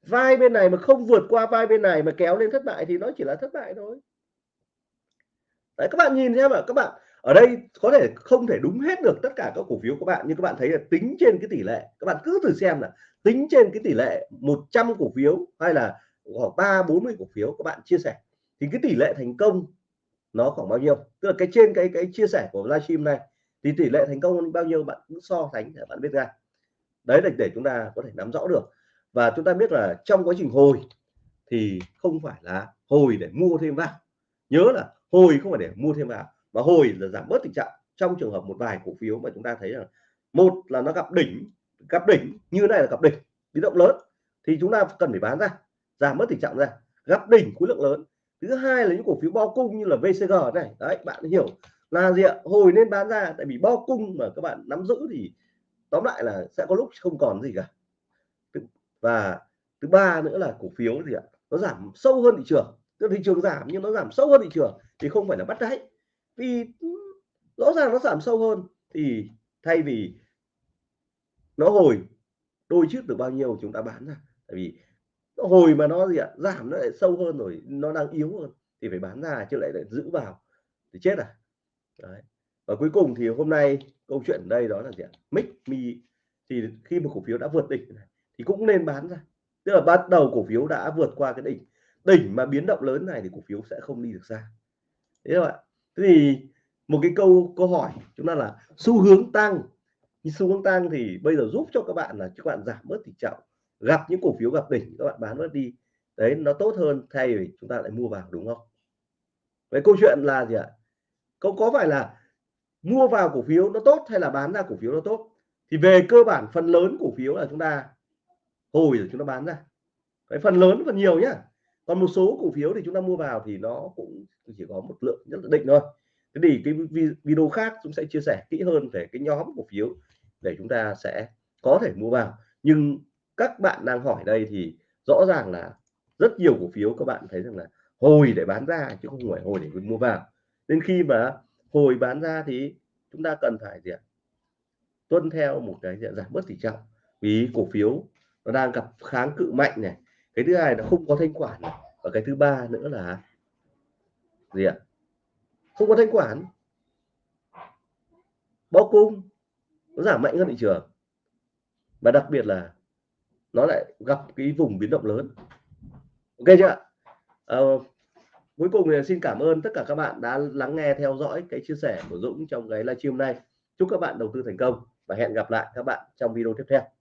Vai bên này mà không vượt qua vai bên này mà kéo lên thất bại thì nó chỉ là thất bại thôi. Đấy, các bạn nhìn xem ạ, các bạn. Ở đây có thể không thể đúng hết được tất cả các cổ phiếu của bạn, nhưng các bạn thấy là tính trên cái tỷ lệ, các bạn cứ thử xem là tính trên cái tỷ lệ 100 cổ phiếu hay là khoảng ba bốn mươi cổ phiếu các bạn chia sẻ. Thì cái tỷ lệ thành công nó khoảng bao nhiêu. Tức là cái trên cái cái chia sẻ của livestream này thì tỷ lệ thành công bao nhiêu bạn cứ so sánh để bạn biết ra. Đấy là để chúng ta có thể nắm rõ được. Và chúng ta biết là trong quá trình hồi thì không phải là hồi để mua thêm vào. Nhớ là hồi không phải để mua thêm vào, mà hồi là giảm bớt tình trạng. Trong trường hợp một vài cổ phiếu mà chúng ta thấy là một là nó gặp đỉnh gặp đỉnh, như này là gặp đỉnh, biến động lớn, thì chúng ta cần phải bán ra, giảm bớt tình trạng ra. Gặp đỉnh khối lượng lớn thứ hai là những cổ phiếu bo cung như là VCG này. Đấy, bạn hiểu là gì ạ? Hồi nên bán ra, tại vì bo cung mà các bạn nắm giữ thì tóm lại là sẽ có lúc không còn gì cả. Và thứ ba nữa là cổ phiếu gì ạ? Nó giảm sâu hơn thị trường. Tức thị trường giảm nhưng nó giảm sâu hơn thị trường thì không phải là bắt đáy. Vì ừ, rõ ràng nó giảm sâu hơn thì thay vì nó hồi đôi chút được bao nhiêu chúng ta bán ra. Tại vì hồi mà nó gì ạ? Giảm nó lại sâu hơn rồi nó đang yếu hơn thì phải bán ra chứ lại lại giữ vào thì chết à? Đấy. và cuối cùng thì hôm nay câu chuyện ở đây đó là gì ạ? Mic mi thì khi mà cổ phiếu đã vượt đỉnh này, thì cũng nên bán ra. Tức là bắt đầu cổ phiếu đã vượt qua cái đỉnh. Đỉnh mà biến động lớn này thì cổ phiếu sẽ không đi được xa. Thế các bạn thế thì một cái câu câu hỏi chúng ta là xu hướng tăng. Xu hướng tăng thì bây giờ giúp cho các bạn là các bạn giảm bớt tỷ trọng gặp những cổ phiếu gặp đỉnh các bạn bán mất đi. Đấy, nó tốt hơn thay vì chúng ta lại mua vào, đúng không? Vậy câu chuyện là gì ạ? Có có phải là mua vào cổ phiếu nó tốt hay là bán ra cổ phiếu nó tốt? Thì về cơ bản phần lớn cổ phiếu là chúng ta hồi rồi chúng ta bán ra. Cái phần lớn phần nhiều nhá. Còn một số cổ phiếu thì chúng ta mua vào thì nó cũng chỉ có một lượng nhất định thôi. Thế thì cái video khác chúng sẽ chia sẻ kỹ hơn về cái nhóm cổ phiếu để chúng ta sẽ có thể mua vào. Nhưng các bạn đang hỏi đây thì rõ ràng là rất nhiều cổ phiếu các bạn thấy rằng là hồi để bán ra chứ không phải hồi để mua vào. Nên khi mà hồi bán ra thì chúng ta cần phải gì ạ? Tuân theo một cái giảm bớt tỷ trọng. Vì cổ phiếu nó đang gặp kháng cự mạnh này. Cái thứ hai là không có thanh khoản. Này. và cái thứ ba nữa là gì ạ? Không có thanh khoản. Bao cung nó giảm mạnh hơn thị trường. Và đặc biệt là nó lại gặp cái vùng biến động lớn. Ok chưa à, cuối cùng thì xin cảm ơn tất cả các bạn đã lắng nghe theo dõi cái chia sẻ của Dũng trong cái livestream này chúc các bạn đầu tư thành công và hẹn gặp lại các bạn trong video tiếp theo.